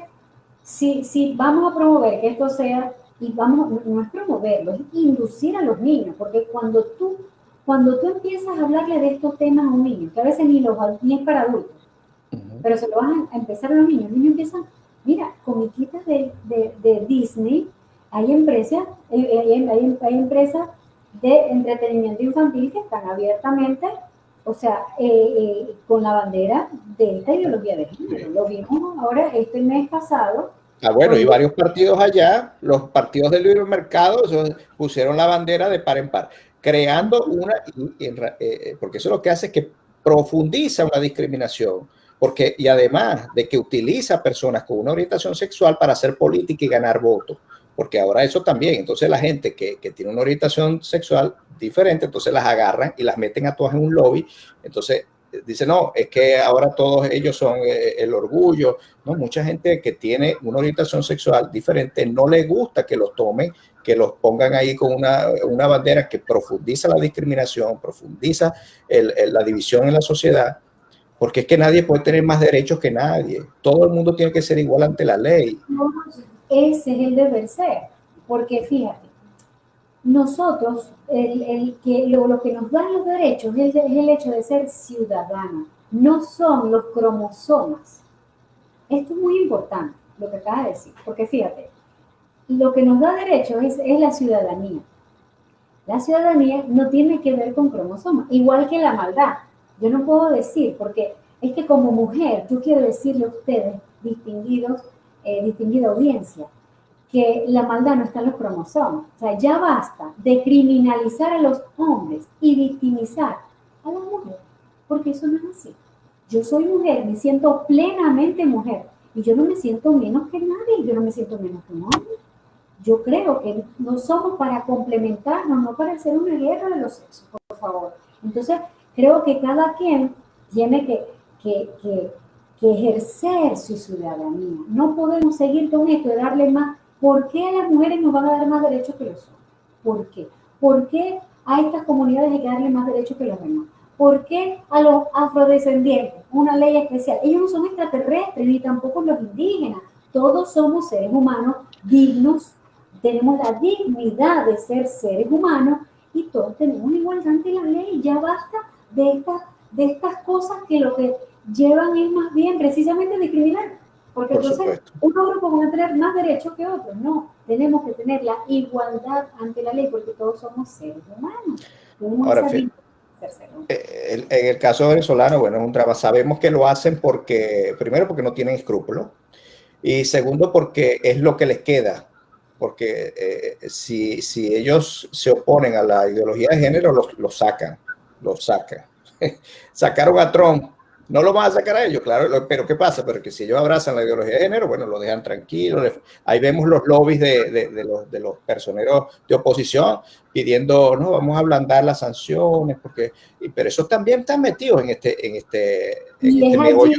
si, si vamos a promover que esto sea, y vamos, no es promoverlo, es inducir a los niños, porque cuando tú, cuando tú empiezas a hablarle de estos temas a un niño, que a veces ni, los, ni es para adultos, pero se lo van a empezar a los niños. Los niños empiezan, mira, comiquitas de, de, de Disney, hay empresas, eh, eh, hay, hay, hay, empresas de entretenimiento infantil que están abiertamente, o sea, eh, con la bandera de esta ideología de género. Lo vimos ahora este mes pasado. Ah, bueno, y varios partidos allá, los partidos del libre mercado, pusieron la bandera de par en par, creando una, porque eso lo que hace es que profundiza una discriminación porque, y además de que utiliza personas con una orientación sexual para hacer política y ganar votos, porque ahora eso también, entonces la gente que, que, tiene una orientación sexual diferente, entonces las agarran y las meten a todas en un lobby, entonces eh, dice, no, es que ahora todos ellos son eh, el orgullo, no, mucha gente que tiene una orientación sexual diferente no le gusta que los tomen, que los pongan ahí con una, una bandera que profundiza la discriminación, profundiza el, la división en la sociedad, porque es que nadie puede tener más derechos que nadie. Todo el mundo tiene que ser igual ante la ley. Ese es el deber ser, porque fíjate, nosotros, el, que, lo, que nos dan los derechos es, el hecho de ser ciudadanos, no son los cromosomas. Esto es muy importante, lo que acaba de decir, porque fíjate, lo que nos da derechos es, es la ciudadanía. La ciudadanía no tiene que ver con cromosomas, igual que la maldad. Yo no puedo decir, porque es que como mujer, yo quiero decirle a ustedes, distinguidos, eh, distinguida audiencia, que la maldad no está en los cromosomas. O sea, ya basta de criminalizar a los hombres y victimizar a las mujeres, porque eso no es así. Yo soy mujer, me siento plenamente mujer y yo no me siento menos que nadie, yo no me siento menos que un hombre. Yo creo que no somos para complementarnos, no para hacer una guerra de los sexos, por favor. Entonces, Creo que cada quien tiene que, que, que, ejercer su ciudadanía. No podemos seguir con esto de darle más. ¿Por qué a las mujeres nos van a dar más derechos que los hombres? ¿Por qué? ¿Por qué a estas comunidades hay que darle más derechos que los demás? ¿Por qué a los afrodescendientes una ley especial? Ellos no son extraterrestres ni tampoco los indígenas. Todos somos seres humanos dignos, tenemos la dignidad de ser seres humanos y todos tenemos igualdad ante la ley. Ya basta de estas, de estas cosas que lo que llevan es más bien precisamente discriminar. Porque entonces unos grupos van a tener más derechos que otros. No, tenemos que tener la igualdad ante la ley porque todos somos seres humanos. Ahora, eh, en el caso venezolano, bueno, es un trabajo. Sabemos que lo hacen porque, primero, porque no tienen escrúpulos y segundo, porque es lo que les queda. Porque eh, si, si, ellos se oponen a la ideología de género, lo, lo sacan, lo sacan. <laughs> Sacaron a Trump no lo van a sacar a ellos, claro, pero ¿qué pasa? Pero que si ellos abrazan la ideología de género, bueno, lo dejan tranquilo. Ahí vemos los lobbies de, los, de los personeros de oposición pidiendo, no, vamos a ablandar las sanciones, porque, pero esos también están metidos en este, en este, y este es Allí,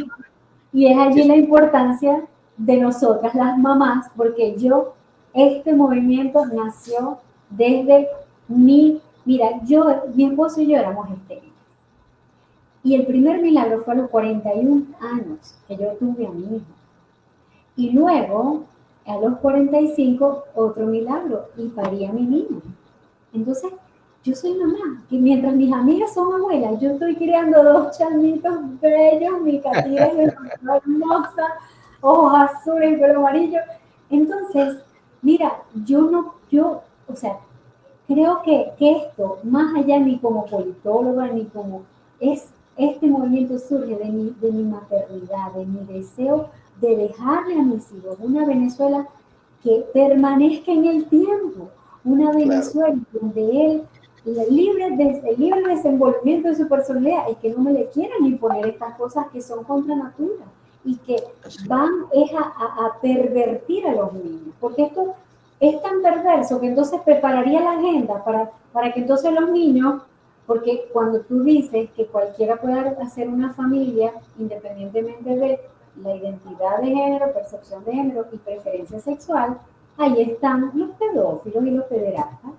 y es allí la importancia de nosotras, las mamás, porque yo, este movimiento nació desde mi, mira, yo, mi esposo y yo éramos estériles y el primer milagro fue a los 41 años que yo tuve a mi hijo. Y luego, a los 45, otro milagro y parí a mi niño. Entonces, yo soy mamá, que mientras mis amigas son abuelas, yo estoy criando dos chamitos bellos, mi catira es hermosa, ojos azules pelo amarillo. Entonces, mira, yo no, yo, o sea, creo que, que esto, más allá ni como politóloga, ni como, es este movimiento surge de mi, de mi maternidad, de mi deseo de dejarle a mis hijos una Venezuela que permanezca en el tiempo, una Venezuela donde él libre, de, libre desenvolvimiento de su personalidad y que no me le quieran imponer estas cosas que son contra natura y que van a, a, pervertir a los niños, porque esto es tan perverso que entonces prepararía la agenda para, para que entonces los niños porque cuando tú dices que cualquiera puede hacer una familia independientemente de la identidad de género, percepción de género y preferencia sexual, ahí están los pedófilos y los pederastas,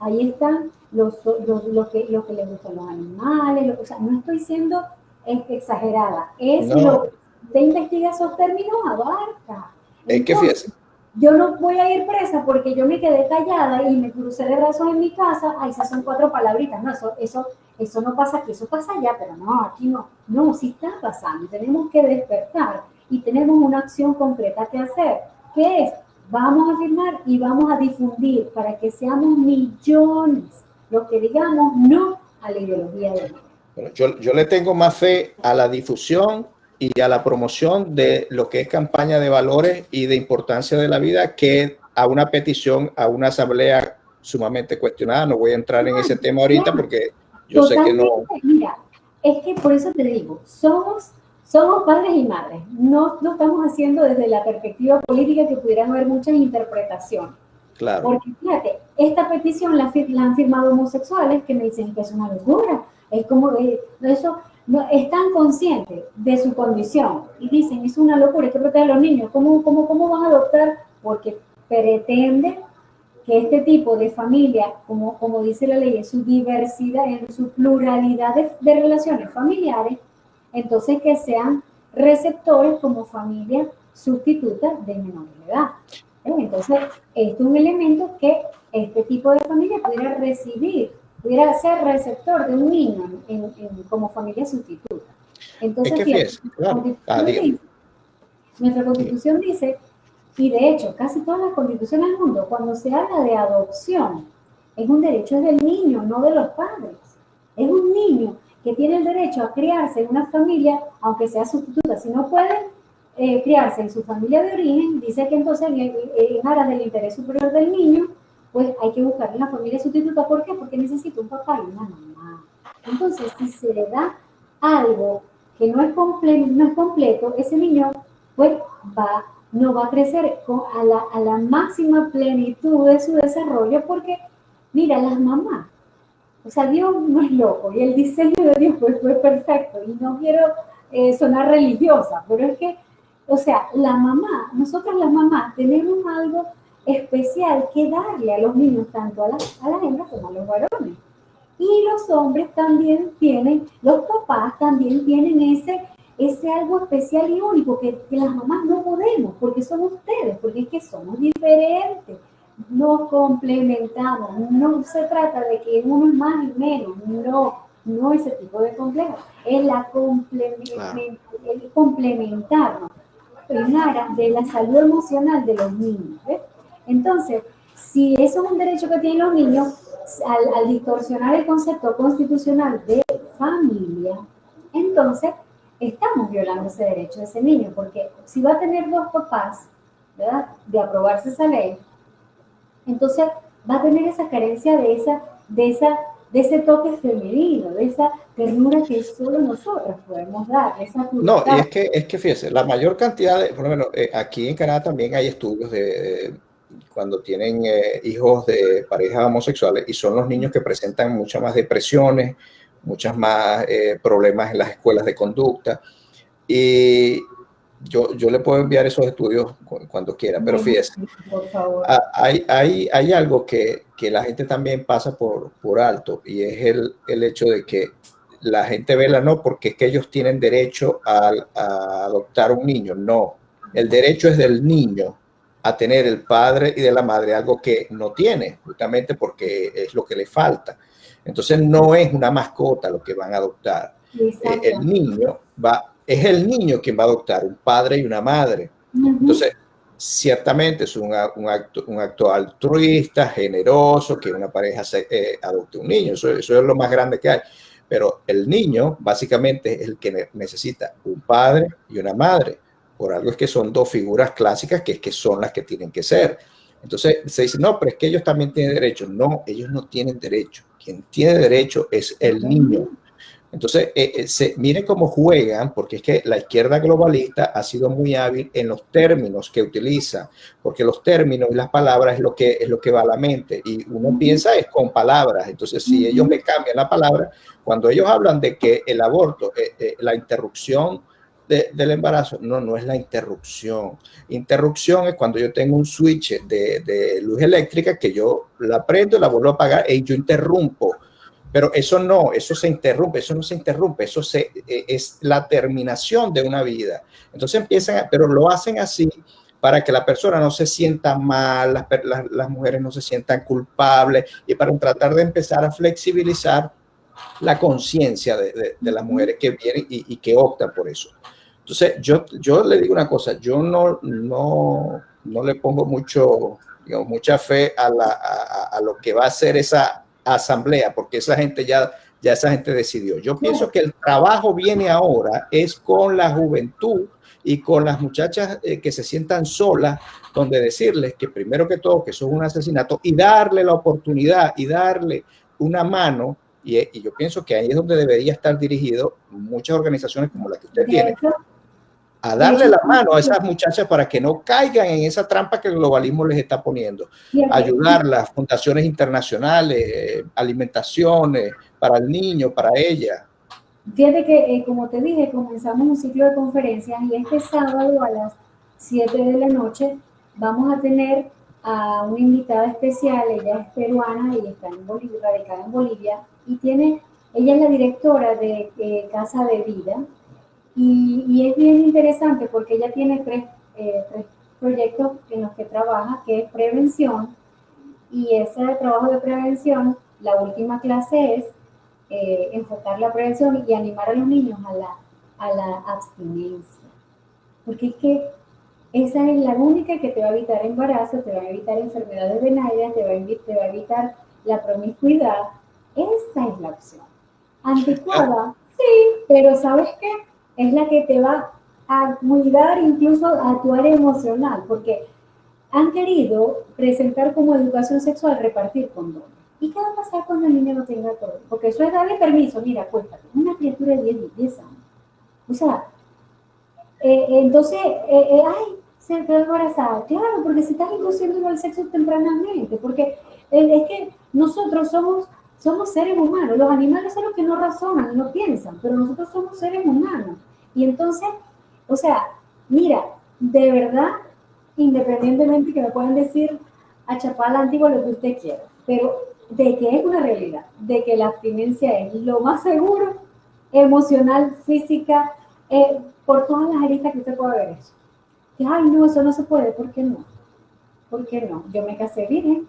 ahí están los, los, que, que les gustan los animales, o sea, no estoy siendo exagerada, es lo que investiga esos términos abarca. Es que fíjese, yo no voy a ir presa porque yo me quedé callada y me crucé de brazos en mi casa, ahí esas son cuatro palabritas, no, eso, eso, eso no pasa aquí, eso pasa allá, pero no, aquí no, no, sí está pasando, tenemos que despertar y tenemos una acción concreta que hacer, que es, vamos a firmar y vamos a difundir para que seamos millones los que digamos no a la ideología de bueno, yo, yo le tengo más fe a la difusión y a la promoción de lo que es campaña de valores y de importancia de la vida que a una petición, a una asamblea sumamente cuestionada. No voy a entrar en ese tema ahorita porque yo sé que no... Mira, es que por eso te digo, somos, somos padres y madres. No lo estamos haciendo desde la perspectiva política que pudieran haber muchas interpretaciones. Claro. Porque fíjate, esta petición la, la han firmado homosexuales que me dicen que es una locura. Es como de eso no, están conscientes de su condición y dicen, es una locura, hay que proteger a los niños. ¿Cómo, cómo, cómo van a adoptar? Porque pretende que este tipo de familia, como, como dice la ley, en su diversidad, en su pluralidad de, relaciones familiares, entonces que sean receptores como familia sustituta de menor edad. Entonces, esto es un elemento que este tipo de familia pudiera recibir pudiera ser receptor de un niño en, como familia sustituta. Entonces, ah, nuestra constitución dice, y de hecho, casi todas las constituciones del mundo, cuando se habla de adopción, es un derecho del niño, no de los padres. Es un niño que tiene el derecho a criarse en una familia, aunque sea sustituta. Si no puede eh, criarse en su familia de origen, dice que entonces en aras del interés superior del niño, pues hay que buscar una familia sustituta. ¿Por qué? Porque necesita un papá y una mamá. Entonces, si se le da algo que no es, completo, no es completo, ese niño pues va, no va a crecer con, a, la, a la máxima plenitud de su desarrollo porque, mira, las mamás, o sea, Dios no es loco y el diseño de Dios pues, fue perfecto y no quiero eh, sonar religiosa, pero es que, o sea, la mamá, nosotros las mamás tenemos algo especial que darle a los niños, tanto a las, a las hembras como a los varones. Y los hombres también tienen, los papás también tienen ese, ese algo especial y único que, que las mamás no podemos, porque son ustedes, porque es que somos diferentes, nos complementamos, no se trata de que uno es más y menos, no, no ese tipo de complejo, es la el complementarnos en aras de la salud emocional de los niños. Entonces, si eso es un derecho que tienen los niños, al, distorsionar el concepto constitucional de familia, entonces estamos violando ese derecho de ese niño, porque si va a tener dos papás, ¿verdad? De aprobarse esa ley, entonces va a tener esa carencia de esa, de esa, de ese toque femenino, de esa ternura que solo nosotros podemos dar. Esa no, y es que, es que fíjese, la mayor cantidad de, por lo menos eh, aquí en Canadá también hay estudios de cuando tienen eh, hijos de parejas homosexuales y son los niños que presentan muchas más depresiones, muchas más eh, problemas en las escuelas de conducta. Y yo, yo le puedo enviar esos estudios cuando quiera, pero fíjese, hay, hay, hay algo que, que, la gente también pasa por, por alto y es el, el hecho de que la gente vela no porque es que ellos tienen derecho a, a adoptar un niño, no, el derecho es del niño a tener el padre y de la madre, algo que no tiene, justamente porque es lo que le falta. Entonces no es una mascota lo que van a adoptar. Eh, el niño va, es el niño quien va a adoptar un padre y una madre. Entonces, ciertamente es un, acto, un acto altruista, generoso, que una pareja se, eh, adopte un niño. Eso, eso es lo más grande que hay. Pero el niño básicamente es el que necesita un padre y una madre por algo es que son dos figuras clásicas que es que son las que tienen que ser. Entonces se dice, no, pero es que ellos también tienen derecho. No, ellos no tienen derecho. Quien tiene derecho es el niño. Entonces, eh, eh, se, miren cómo juegan, porque es que la izquierda globalista ha sido muy hábil en los términos que utiliza, porque los términos y las palabras es lo que, es lo que va a la mente, y uno piensa es con palabras. Entonces, si ellos me cambian la palabra, cuando ellos hablan de que el aborto, eh, la interrupción del embarazo. No, no es la interrupción. Interrupción es cuando yo tengo un switch de, luz eléctrica que yo la prendo, la vuelvo a apagar y yo interrumpo. Pero eso no, eso se interrumpe, eso no se interrumpe, eso se, e, es la terminación de una vida. Entonces empiezan, pero lo hacen así para que la persona no se sienta mal, las, las, mujeres no se sientan culpables y para tratar de empezar a flexibilizar la conciencia de, de, las mujeres que vienen y, y, que optan por eso. Entonces, yo, yo le digo una cosa, yo no, no, no le pongo mucho, digamos, mucha fe a, la, a, lo que va a ser esa asamblea, porque esa gente ya, ya esa gente decidió. Yo pienso que el trabajo viene ahora es con la juventud y con las muchachas eh, que se sientan solas, donde decirles que primero que todo que eso es un asesinato y darle la oportunidad y darle una mano y, y, yo pienso que ahí es donde debería estar dirigido muchas organizaciones como la que usted tiene, a darle la mano a esas muchachas para que no caigan en esa trampa que el globalismo les está poniendo. Ayudar las fundaciones internacionales, alimentaciones para el niño, para ella. Fíjate que, eh, como te dije, comenzamos un ciclo de conferencias y este sábado a las 7 de la noche vamos a tener a una invitada especial, ella es peruana y está en Bolivia, radicada en Bolivia, y tiene, ella es la directora de eh, Casa de Vida, y, es bien interesante porque ella tiene tres, eh, tres, proyectos en los que trabaja, que es prevención, y ese trabajo de prevención, la última clase es eh, enfocar la prevención y animar a los niños a la, a la abstinencia. Porque es que esa es la única que te va a evitar embarazo, te va a evitar enfermedades venarias, te va a, te va a evitar la promiscuidad. Esa es la opción. Anticuada, sí, pero ¿sabes qué? Es la que te va a cuidar incluso a tu área emocional, porque han querido presentar como educación sexual repartir condones. ¿Y qué va a pasar cuando el niño no tenga todo? Porque eso es darle permiso, mira, cuéntate, una criatura de 10, 10 años. O sea, eh, entonces, eh, eh, ay, se quedó embarazada. Claro, porque si estás induciendo al sexo tempranamente, porque es que nosotros somos somos seres humanos. Los animales son los que no razonan, no piensan, pero nosotros somos seres humanos. Y entonces, o sea, mira, de verdad, independientemente que me puedan decir, a chapar la antigua lo que usted quiera, pero de que es una realidad, de que la abstinencia es lo más seguro, emocional, física, eh, por todas las aristas que usted pueda ver eso. Que, ay, no, eso no se puede, ¿por qué no? ¿Por qué no? Yo me casé virgen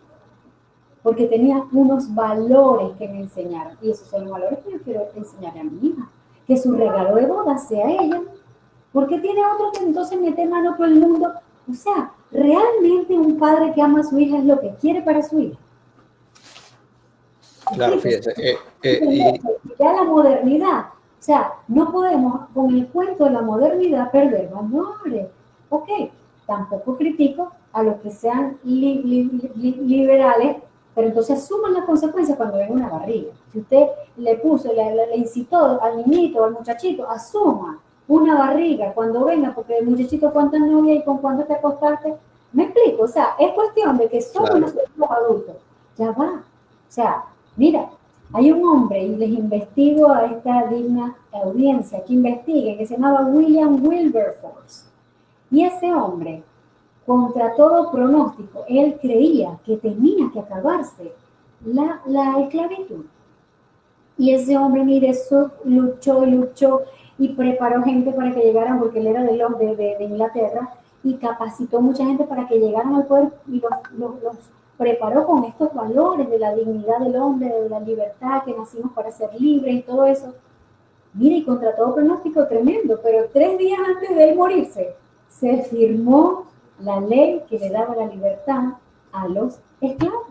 porque tenía unos valores que me enseñaron. Y esos son los valores que yo quiero enseñarle a mi hija. Que su regalo de boda sea ella. Porque tiene otro que entonces mete mano por el mundo. O sea, realmente un padre que ama a su hija es lo que quiere para su hija. Claro, fíjese. Eh, eh, Ya la modernidad. O sea, no podemos con el cuento de la modernidad perder valores. Ok, tampoco critico a los que sean liberales pero entonces asuman las consecuencias cuando ven una barriga. Si usted le puso, le, le, incitó al niñito, al muchachito, asuma una barriga cuando venga, porque el muchachito cuántas novias y con cuánto te acostaste. Me explico, o sea, es cuestión de que somos nosotros los adultos. Ya va. O sea, mira, hay un hombre, y les investigo a esta digna audiencia que investigue, que se llamaba William Wilberforce. Y ese hombre contra todo pronóstico, él creía que tenía que acabarse la, la esclavitud. Y ese hombre, mire, luchó y luchó y preparó gente para que llegaran, porque él era de, de, de, Inglaterra, y capacitó mucha gente para que llegaran al poder y los, los, los, preparó con estos valores de la dignidad del hombre, de la libertad, que nacimos para ser libres y todo eso. Mire, y contra todo pronóstico tremendo, pero tres días antes de él morirse, se firmó la ley que le daba la libertad a los esclavos.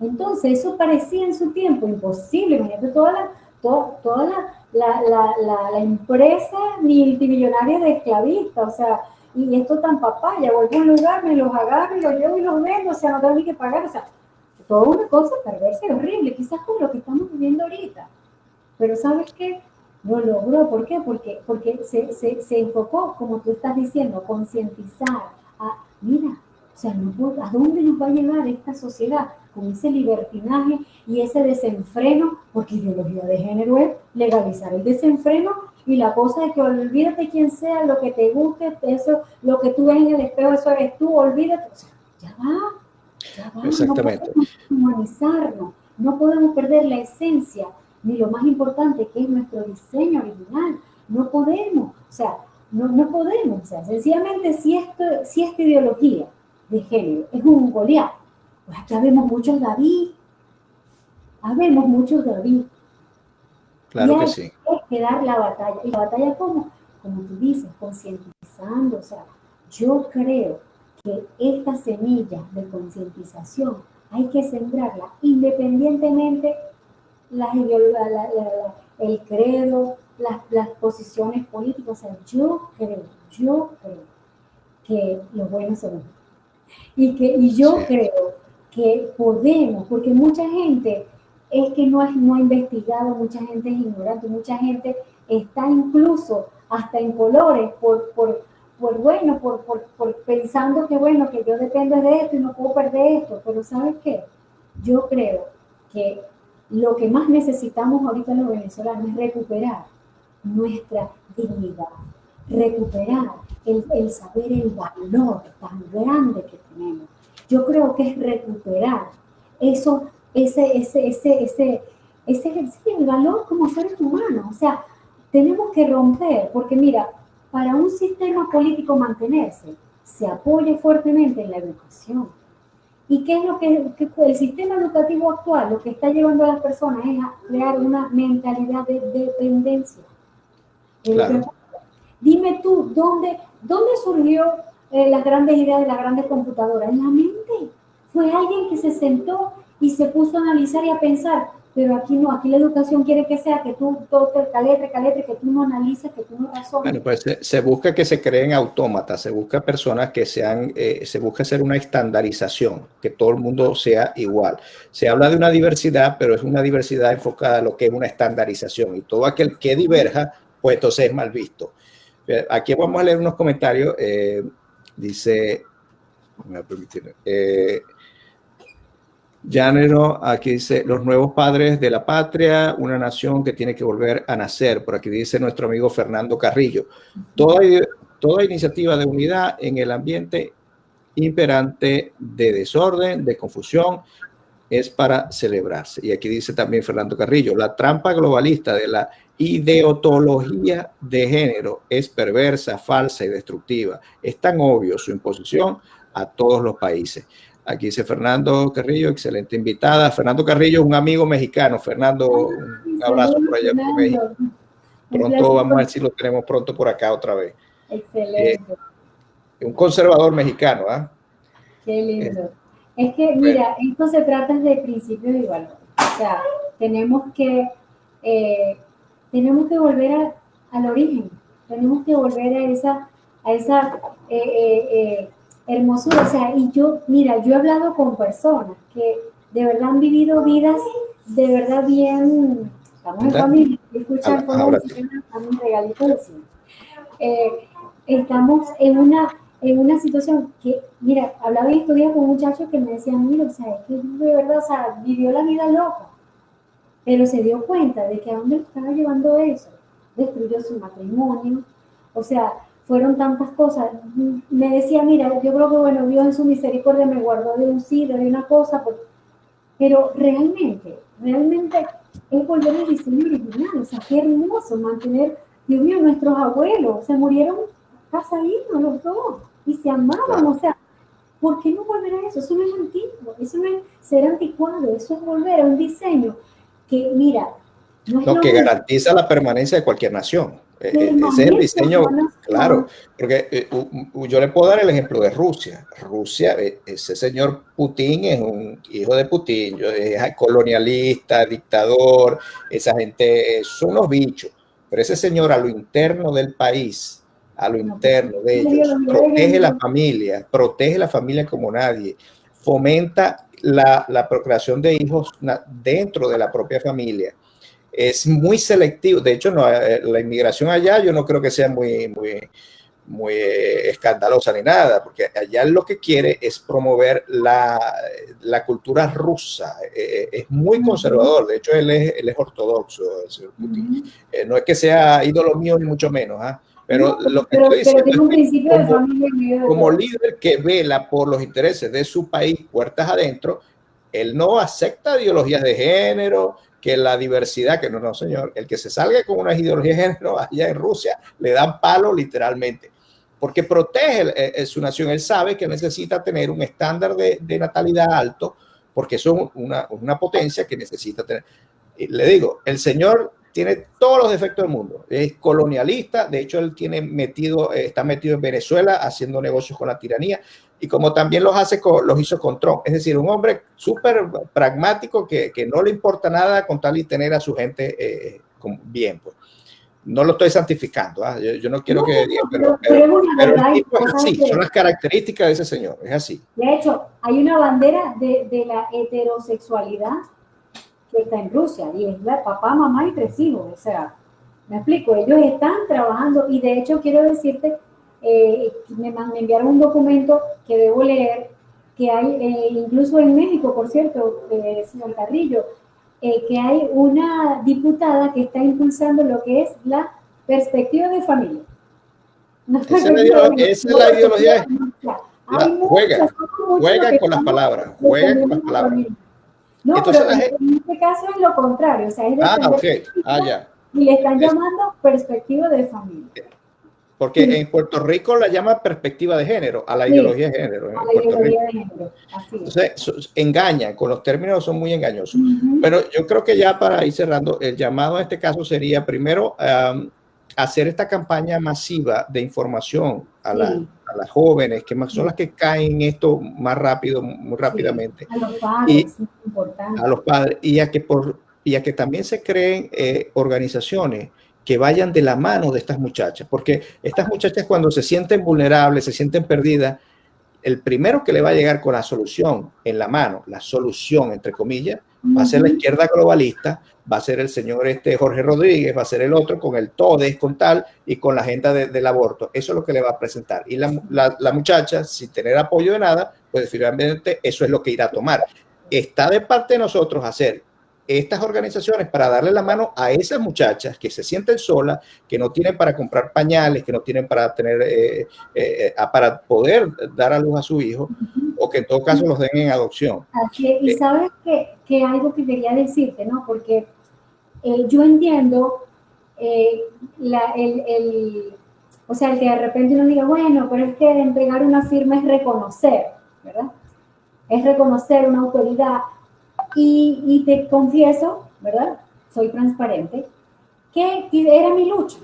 Entonces, eso parecía en su tiempo imposible. Imagínate toda la, toda, toda la, la, la, empresa multimillonaria de esclavistas, o sea, y esto tan papaya, voy a un lugar, me los agarro y los llevo y los vendo, o sea, no tengo ni que pagar, o sea, toda una cosa perversa y horrible, quizás como lo que estamos viviendo ahorita. Pero ¿sabes qué? Lo logró, ¿por qué? Porque, porque se, se, se enfocó, como tú estás diciendo, concientizar, mira, o sea, ¿a dónde nos va a llevar esta sociedad con ese libertinaje y ese desenfreno? Porque ideología de género es legalizar el desenfreno y la cosa de que olvídate quién sea, lo que te guste, eso, lo que tú ves en el espejo, eso eres tú, olvídate. O sea, ya va, ya va. Exactamente. No podemos humanizarnos, no podemos perder la esencia, ni lo más importante que es nuestro diseño original. No podemos, o sea, no, no podemos, o sea, sencillamente si, esto, si esta ideología de género es un Goliat, pues acá vemos muchos David, habemos muchos David. Claro que sí. Hay que dar la batalla. ¿Y la batalla cómo? Como tú dices, concientizando. O sea, yo creo que esta semilla de concientización hay que sembrarla independientemente la, la, la, el credo, las, las posiciones políticas. O sea, yo creo, yo creo que los buenos son y que y yo creo que podemos, porque mucha gente es que no, no ha investigado, mucha gente es ignorante, mucha gente está incluso hasta en colores por, por, por bueno, por, por, por, pensando que bueno, que yo dependo de esto y no puedo perder esto, pero ¿sabes qué? Yo creo que lo que más necesitamos ahorita los venezolanos es recuperar nuestra dignidad, recuperar el, el, saber el valor tan grande que tenemos. Yo creo que es recuperar eso, ese, ese, ese, ese, ese, el valor como seres humanos. O sea, tenemos que romper, porque mira, para un sistema político mantenerse, se apoya fuertemente en la educación. ¿Y qué es lo que, que, el sistema educativo actual lo que está llevando a las personas es a crear una mentalidad de dependencia? Claro. Dime tú, ¿dónde, dónde surgió eh, las grandes ideas de las grandes computadoras? En la mente. Fue alguien que se sentó y se puso a analizar y a pensar, pero aquí no, aquí la educación quiere que sea que tú toques caletre, caletre, que tú no analices, que tú no razones. Bueno, pues se, se, busca que se creen autómatas, se busca personas que sean, eh, se busca hacer una estandarización, que todo el mundo sea igual. Se habla de una diversidad, pero es una diversidad enfocada a lo que es una estandarización y todo aquel que diverja pues entonces es mal visto. Aquí vamos a leer unos comentarios. Eh, dice, me va a permitir, eh, Llanero, aquí dice, los nuevos padres de la patria, una nación que tiene que volver a nacer. Por aquí dice nuestro amigo Fernando Carrillo. Toda, toda iniciativa de unidad en el ambiente imperante de desorden, de confusión, es para celebrarse. Y aquí dice también Fernando Carrillo, la trampa globalista de la ideología de género es perversa, falsa y destructiva. Es tan obvio su imposición a todos los países. Aquí dice Fernando Carrillo, excelente invitada. Fernando Carrillo, un amigo mexicano. Fernando, un abrazo por allá por México. Pronto vamos a ver si lo tenemos pronto por acá otra vez. Excelente. Eh, un conservador mexicano, ¿ah? Qué lindo. Es que, mira, esto se trata de principios y valores. O sea, tenemos que, eh, tenemos que volver al origen. Tenemos que volver a esa, a esa eh, hermosura. O sea, y yo, mira, yo he hablado con personas que de verdad han vivido vidas de verdad bien, estamos en familia, escuchan como un regalito de eh, estamos en una, en una situación que, mira, hablaba y estudiaba con muchachos que me decían, mira, o sea, es que de verdad, o sea, vivió la vida loca, pero se dio cuenta de que a dónde estaba llevando eso, destruyó su matrimonio, o sea, fueron tantas cosas. Me decía, mira, yo creo que, bueno, Dios en su misericordia me guardó de un sí, de una cosa, pero realmente, realmente es volver al diseño original, o sea, qué hermoso mantener, Dios mío, nuestros abuelos. Se murieron casaditos los dos y se amaban, o sea, ¿por qué no volver a eso? Eso no es antiguo, eso no es ser anticuado, eso es volver a un diseño que, mira, no es lo que garantiza la permanencia de cualquier nación. Eh, eh, ese es el diseño, claro, porque eh, yo le puedo dar el ejemplo de Rusia. Rusia, ese señor Putin es un hijo de Putin, es colonialista, dictador, esa gente son unos bichos, pero ese señor a lo interno del país, a lo interno de ellos, protege la familia, protege la familia como nadie, fomenta la, la procreación de hijos dentro de la propia familia es muy selectivo. De hecho, no, eh, la inmigración allá yo no creo que sea muy, muy, muy eh, escandalosa ni nada, porque allá lo que quiere es promover la, la cultura rusa. Eh, es muy conservador, de hecho él es, él es ortodoxo, el señor Putin. no es que sea ídolo mío ni mucho menos, ¿ah? Pero lo que estoy diciendo es como, como líder que vela por los intereses de su país, puertas adentro, él no acepta ideologías de género, que la diversidad, que no, no, señor, el que se salga con una ideología de género <laughs> allá en Rusia, le dan palo literalmente, porque protege eh, eh, su nación. Él sabe que necesita tener un estándar de, natalidad alto, porque es una, una potencia que necesita tener. Y le digo, el señor tiene todos los defectos del mundo. Es colonialista, de hecho él tiene metido, eh, está metido en Venezuela haciendo negocios con la tiranía y como también los hace los hizo con Trump. Es decir, un hombre súper pragmático que, que, no le importa nada con tal y tener a su gente eh, bien. Pues. No lo estoy santificando, ¿ah? yo, no quiero que digan, pero, pero, es así, son las características de ese señor, es así. De hecho, hay una bandera de, de la heterosexualidad está en Rusia y es la papá, mamá y tres hijos. O sea, me explico, ellos están trabajando y de hecho quiero decirte, eh, me, enviaron un documento que debo leer, que hay eh, incluso en México, por cierto, eh, señor Carrillo, que hay una diputada que está impulsando lo que es la perspectiva de familia. esa, es la ideología. juega, juega con las palabras, juega con las palabras. No, pero en este caso es lo contrario, o sea, es ah, okay. ah, ya. Y le están llamando perspectiva de familia. Porque en Puerto Rico la llama perspectiva de género, a la ideología de género. a la ideología de género, así Entonces, engañan, con los términos son muy engañosos. Pero yo creo que ya para ir cerrando, el llamado en este caso sería primero hacer esta campaña masiva de información a, las jóvenes, que son las que caen en esto más rápido, muy rápidamente. a los padres, y, A los padres, y a que, por, y a que también se creen eh, organizaciones que vayan de la mano de estas muchachas, porque estas muchachas cuando se sienten vulnerables, se sienten perdidas, el primero que le va a llegar con la solución en la mano, la solución entre comillas, va a ser la izquierda globalista, va a ser el señor este Jorge Rodríguez, va a ser el otro con el TODES, con tal, y con la agenda del aborto. Eso es lo que le va a presentar. Y la, la, muchacha, sin tener apoyo de nada, pues finalmente eso es lo que irá a tomar. Está de parte de nosotros hacer estas organizaciones para darle la mano a esas muchachas que se sienten solas, que no tienen para comprar pañales, que no tienen para tener, eh, eh, para poder dar a luz a su hijo, o que en todo caso los den en adopción. y eh, sabes que, que, algo que quería decirte, ¿no? Porque yo entiendo la, el, el, o sea, el que de repente uno diga, bueno, pero es que entregar una firma es reconocer, ¿verdad? Es reconocer una autoridad y, te confieso, ¿verdad? Soy transparente, que era mi lucha.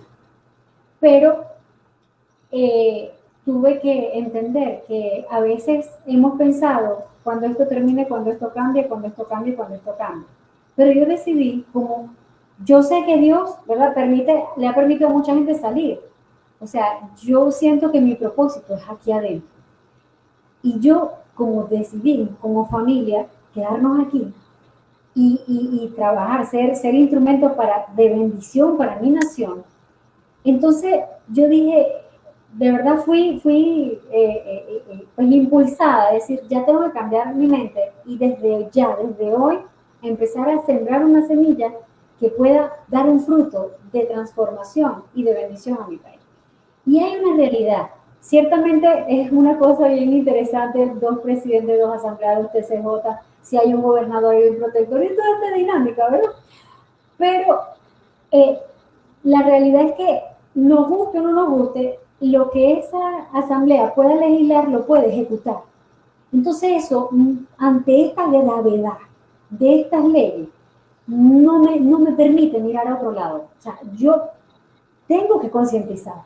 Pero eh, tuve que entender que a veces hemos pensado cuando esto termine, cuando esto cambie, cuando esto cambie, cuando esto cambie. Pero yo decidí, como yo sé que Dios, ¿verdad? Permite, le ha permitido a mucha gente salir. O sea, yo siento que mi propósito es aquí adentro. Y yo, como decidí, como familia, quedarnos aquí, y, trabajar, ser, ser instrumento para, de bendición para mi nación. Entonces yo dije, de verdad fui, fui eh, eh, eh, pues impulsada a decir, ya tengo que cambiar mi mente y desde ya, desde hoy, empezar a sembrar una semilla que pueda dar un fruto de transformación y de bendición a mi país. Y hay una realidad. Ciertamente es una cosa bien interesante, dos presidentes, dos asambleados TCJ, si hay un gobernador y un protector, y toda esta dinámica, ¿verdad? Pero eh, la realidad es que nos guste o no nos guste, lo que esa asamblea pueda legislar lo puede ejecutar. Entonces eso, mm, ante esta gravedad de estas leyes, no me, no me permite mirar a otro lado. O sea, yo tengo que concientizar,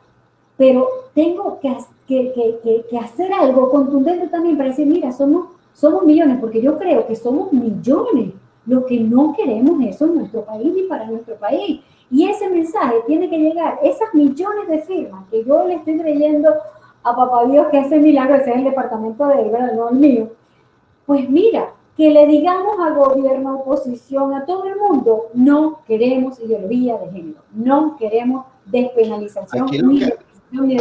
pero tengo que, que, que, que, hacer algo contundente también para decir, mira, somos somos millones, porque yo creo que somos millones. Lo que no queremos eso en nuestro país ni para nuestro país. Y ese mensaje tiene que llegar, esas millones de firmas que yo le estoy creyendo a Papá Dios que ese milagro, ese es el departamento de él, no el mío. Pues mira, que le digamos al gobierno, oposición, a todo el mundo, no queremos ideología de género, no queremos despenalización ni, de ni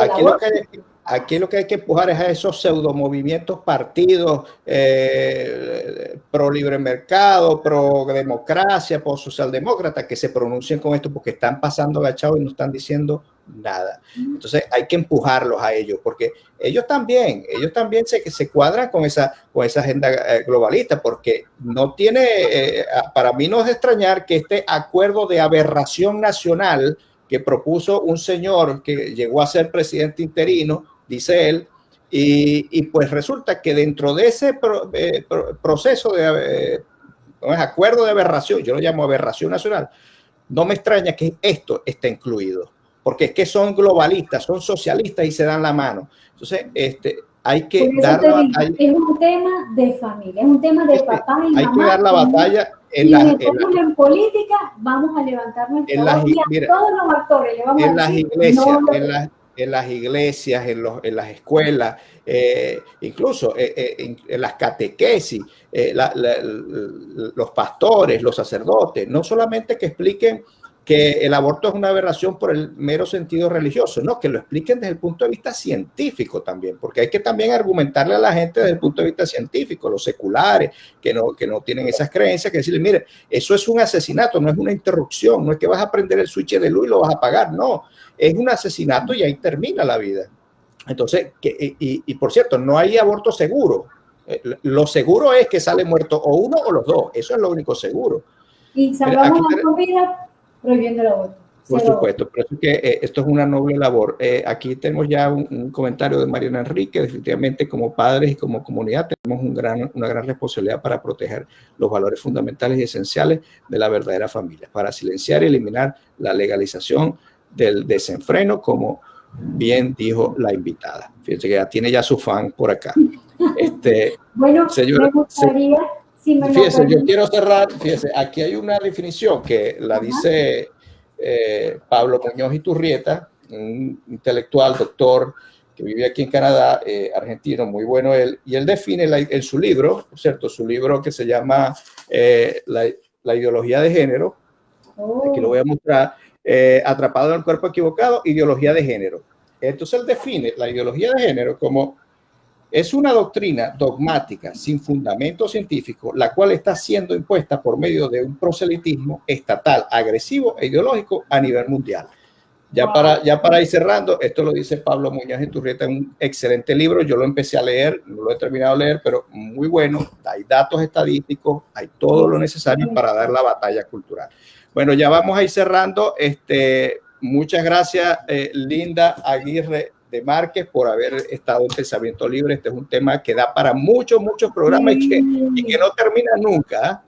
Aquí lo que hay que empujar es a esos pseudo movimientos partidos eh, pro libre mercado, pro democracia, pro socialdemócrata, que se pronuncien con esto porque están pasando agachados y no están diciendo nada. Entonces hay que empujarlos a ellos porque ellos también, ellos también se, se cuadran con esa, con esa agenda eh, globalista porque no tiene, eh, para mí no es extrañar que este acuerdo de aberración nacional que propuso un señor que llegó a ser presidente interino, dice él, y, pues resulta que dentro de ese eh, proceso de eh, acuerdo de aberración, yo lo llamo aberración nacional, no me extraña que esto esté incluido, porque es que son globalistas, son socialistas y se dan la mano. Entonces, este, hay que dar la batalla. Es un tema de familia, es un tema de este, papá y hay mamá. que dar la batalla en, la, en, política, vamos a levantar nuestra en todos los actores le vamos en las iglesias, en las en las iglesias, en, los, en las escuelas, eh, incluso eh, eh, en, las catequesis, los pastores, los sacerdotes, no solamente que expliquen que el aborto es una aberración por el mero sentido religioso, no, que lo expliquen desde el punto de vista científico también, porque hay que también argumentarle a la gente desde el punto de vista científico, los seculares, que no, que no tienen esas creencias, que decirle, mire, eso es un asesinato, no es una interrupción, no es que vas a prender el switch de luz y lo vas a apagar, no, es un asesinato y ahí termina la vida. Entonces, que, y, por cierto, no hay aborto seguro. Eh, lo seguro es que sale muerto o uno o los dos. Eso es lo único seguro. Y salvamos la vida prohibiendo el aborto. Por supuesto, pero es que eh, esto es una noble labor. Eh, aquí tenemos ya un, comentario de Mariana Enrique. Definitivamente, como padres y como comunidad, tenemos un gran, una gran responsabilidad para proteger los valores fundamentales y esenciales de la verdadera familia, para silenciar y eliminar la legalización del desenfreno, como bien dijo la invitada. Fíjense que ya tiene ya su fan por acá. Este, <laughs> bueno, me gustaría, si me fíjese, yo quiero cerrar, fíjese, aquí hay una definición que la dice eh, Pablo Muñoz Iturrieta, un intelectual, doctor, que vive aquí en Canadá, eh, argentino, muy bueno él, y él define en su libro, ¿cierto? Su libro que se llama eh, la, ideología de género, aquí lo voy a mostrar, eh, atrapado en el cuerpo equivocado, ideología de género. Entonces él define la ideología de género como es una doctrina dogmática sin fundamento científico, la cual está siendo impuesta por medio de un proselitismo estatal, agresivo e ideológico a nivel mundial. Ya, para, ya para ir cerrando, esto lo dice Pablo Muñoz en Turrieta en un excelente libro. Yo lo empecé a leer, no lo he terminado de leer, pero muy bueno. Hay datos estadísticos, hay todo lo necesario para dar la batalla cultural. Bueno, ya vamos a ir cerrando. Este, muchas gracias, eh, Linda Aguirre de Márquez por haber estado en Pensamiento Libre. Este es un tema que da para muchos, muchos programas y que, y que no termina nunca. ¿ah?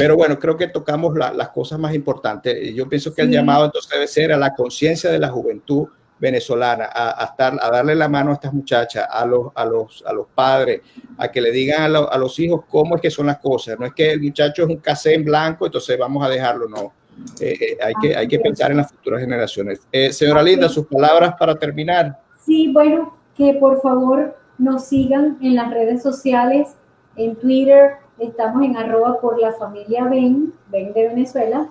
Pero bueno, creo que tocamos las cosas más importantes. Yo pienso que el llamado entonces debe ser a la conciencia de la juventud venezolana, a, estar, a darle la mano a estas muchachas, a los, a los, a los padres, a que le digan a, los hijos cómo es que son las cosas. No es que el muchacho es un casé en blanco, entonces vamos a dejarlo, no. Eh, eh, hay, que, hay que pensar en las futuras generaciones. Eh, señora Linda, sus palabras para terminar. Sí, bueno, que por favor nos sigan en las redes sociales, en Twitter, estamos en arroba por la familia Ben, Ben de Venezuela,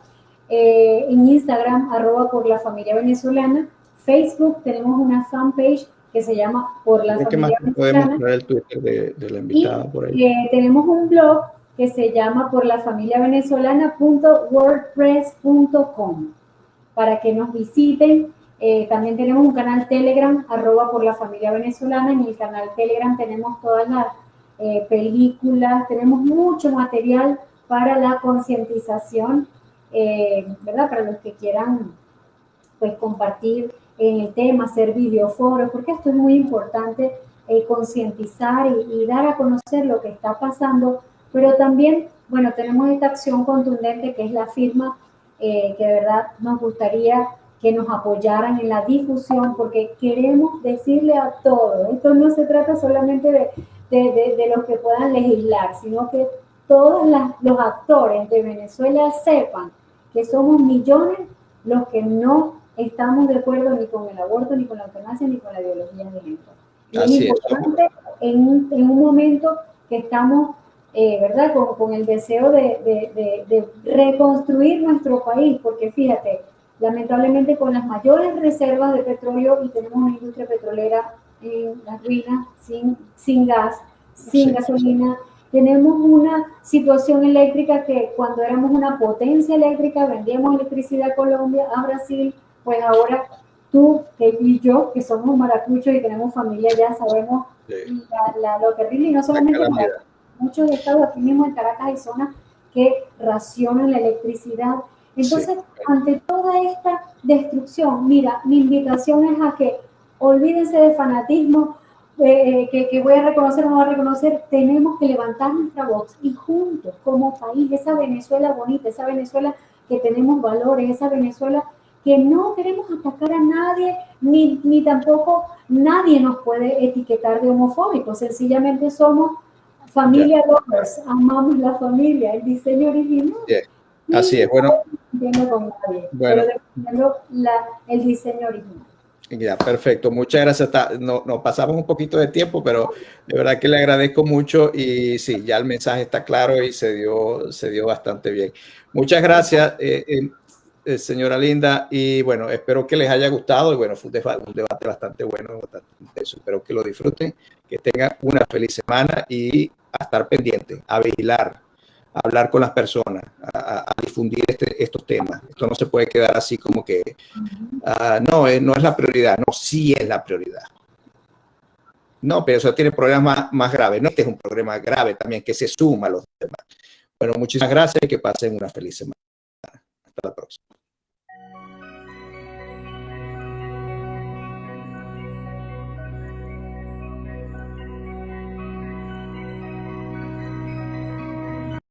eh, en Instagram, arroba por la familia venezolana, Facebook tenemos una fanpage que se llama Por la Familia Venezolana. Podemos el Twitter de, de, la invitada por ahí. Eh, tenemos un blog que se llama por la familia venezolana.wordpress.com para que nos visiten eh, también tenemos un canal Telegram, arroba por la familia venezolana. En el canal Telegram tenemos todas las eh, películas, tenemos mucho material para la concientización, eh, ¿verdad? Para los que quieran pues compartir en el tema, hacer videoforos, porque esto es muy importante, concientizar y, y, dar a conocer lo que está pasando, pero también, bueno, tenemos esta acción contundente que es la firma, que de verdad nos gustaría que nos apoyaran en la difusión, porque queremos decirle a todos, esto no se trata solamente de, de, de, los que puedan legislar, sino que todos los actores de Venezuela sepan que somos millones los que no estamos de acuerdo ni con el aborto, ni con la eutanasia, ni con la ideología de género. es importante en, en, un momento que estamos, eh, ¿verdad?, con, con, el deseo de, de reconstruir nuestro país, porque fíjate, lamentablemente con las mayores reservas de petróleo y tenemos una industria petrolera en las ruinas, sin, sin gas, sin gasolina. Tenemos una situación eléctrica que cuando éramos una potencia eléctrica, vendíamos electricidad a Colombia, a Brasil, pues ahora tú y yo, que somos maracuchos y tenemos familia ya, sabemos lo terrible, y no solamente muchos estados aquí mismo en Caracas hay zonas que racionan la electricidad entonces, ante toda esta destrucción, mira, mi invitación es a que olvídense de fanatismo, eh, que, que, voy a reconocer o no voy a reconocer, tenemos que levantar nuestra voz y juntos, como país, esa Venezuela bonita, esa Venezuela que tenemos valores, esa Venezuela que no queremos atacar a nadie, ni, ni tampoco nadie nos puede etiquetar de homofóbicos, sencillamente somos familia lovers, amamos la familia, el diseño original. Así es, bueno. Bueno. el diseño original. Ya, perfecto. Muchas gracias. No, nos pasamos un poquito de tiempo, pero de verdad que le agradezco mucho y sí, ya el mensaje está claro y se dio, se dio bastante bien. Muchas gracias, eh, eh, eh, señora Linda. Y bueno, espero que les haya gustado. Y bueno, fue un debate bastante bueno, bastante intenso. Espero que lo disfruten, que tengan una feliz semana y a estar pendientes, a vigilar hablar con las personas, a, difundir este, estos temas. Esto no se puede quedar así como que, uh, no, eh, no es la prioridad, no, sí es la prioridad. No, pero eso tiene problemas más, más graves. No, este es un problema grave también que se suma a los demás. Bueno, muchísimas gracias y que pasen una feliz semana. Hasta la próxima.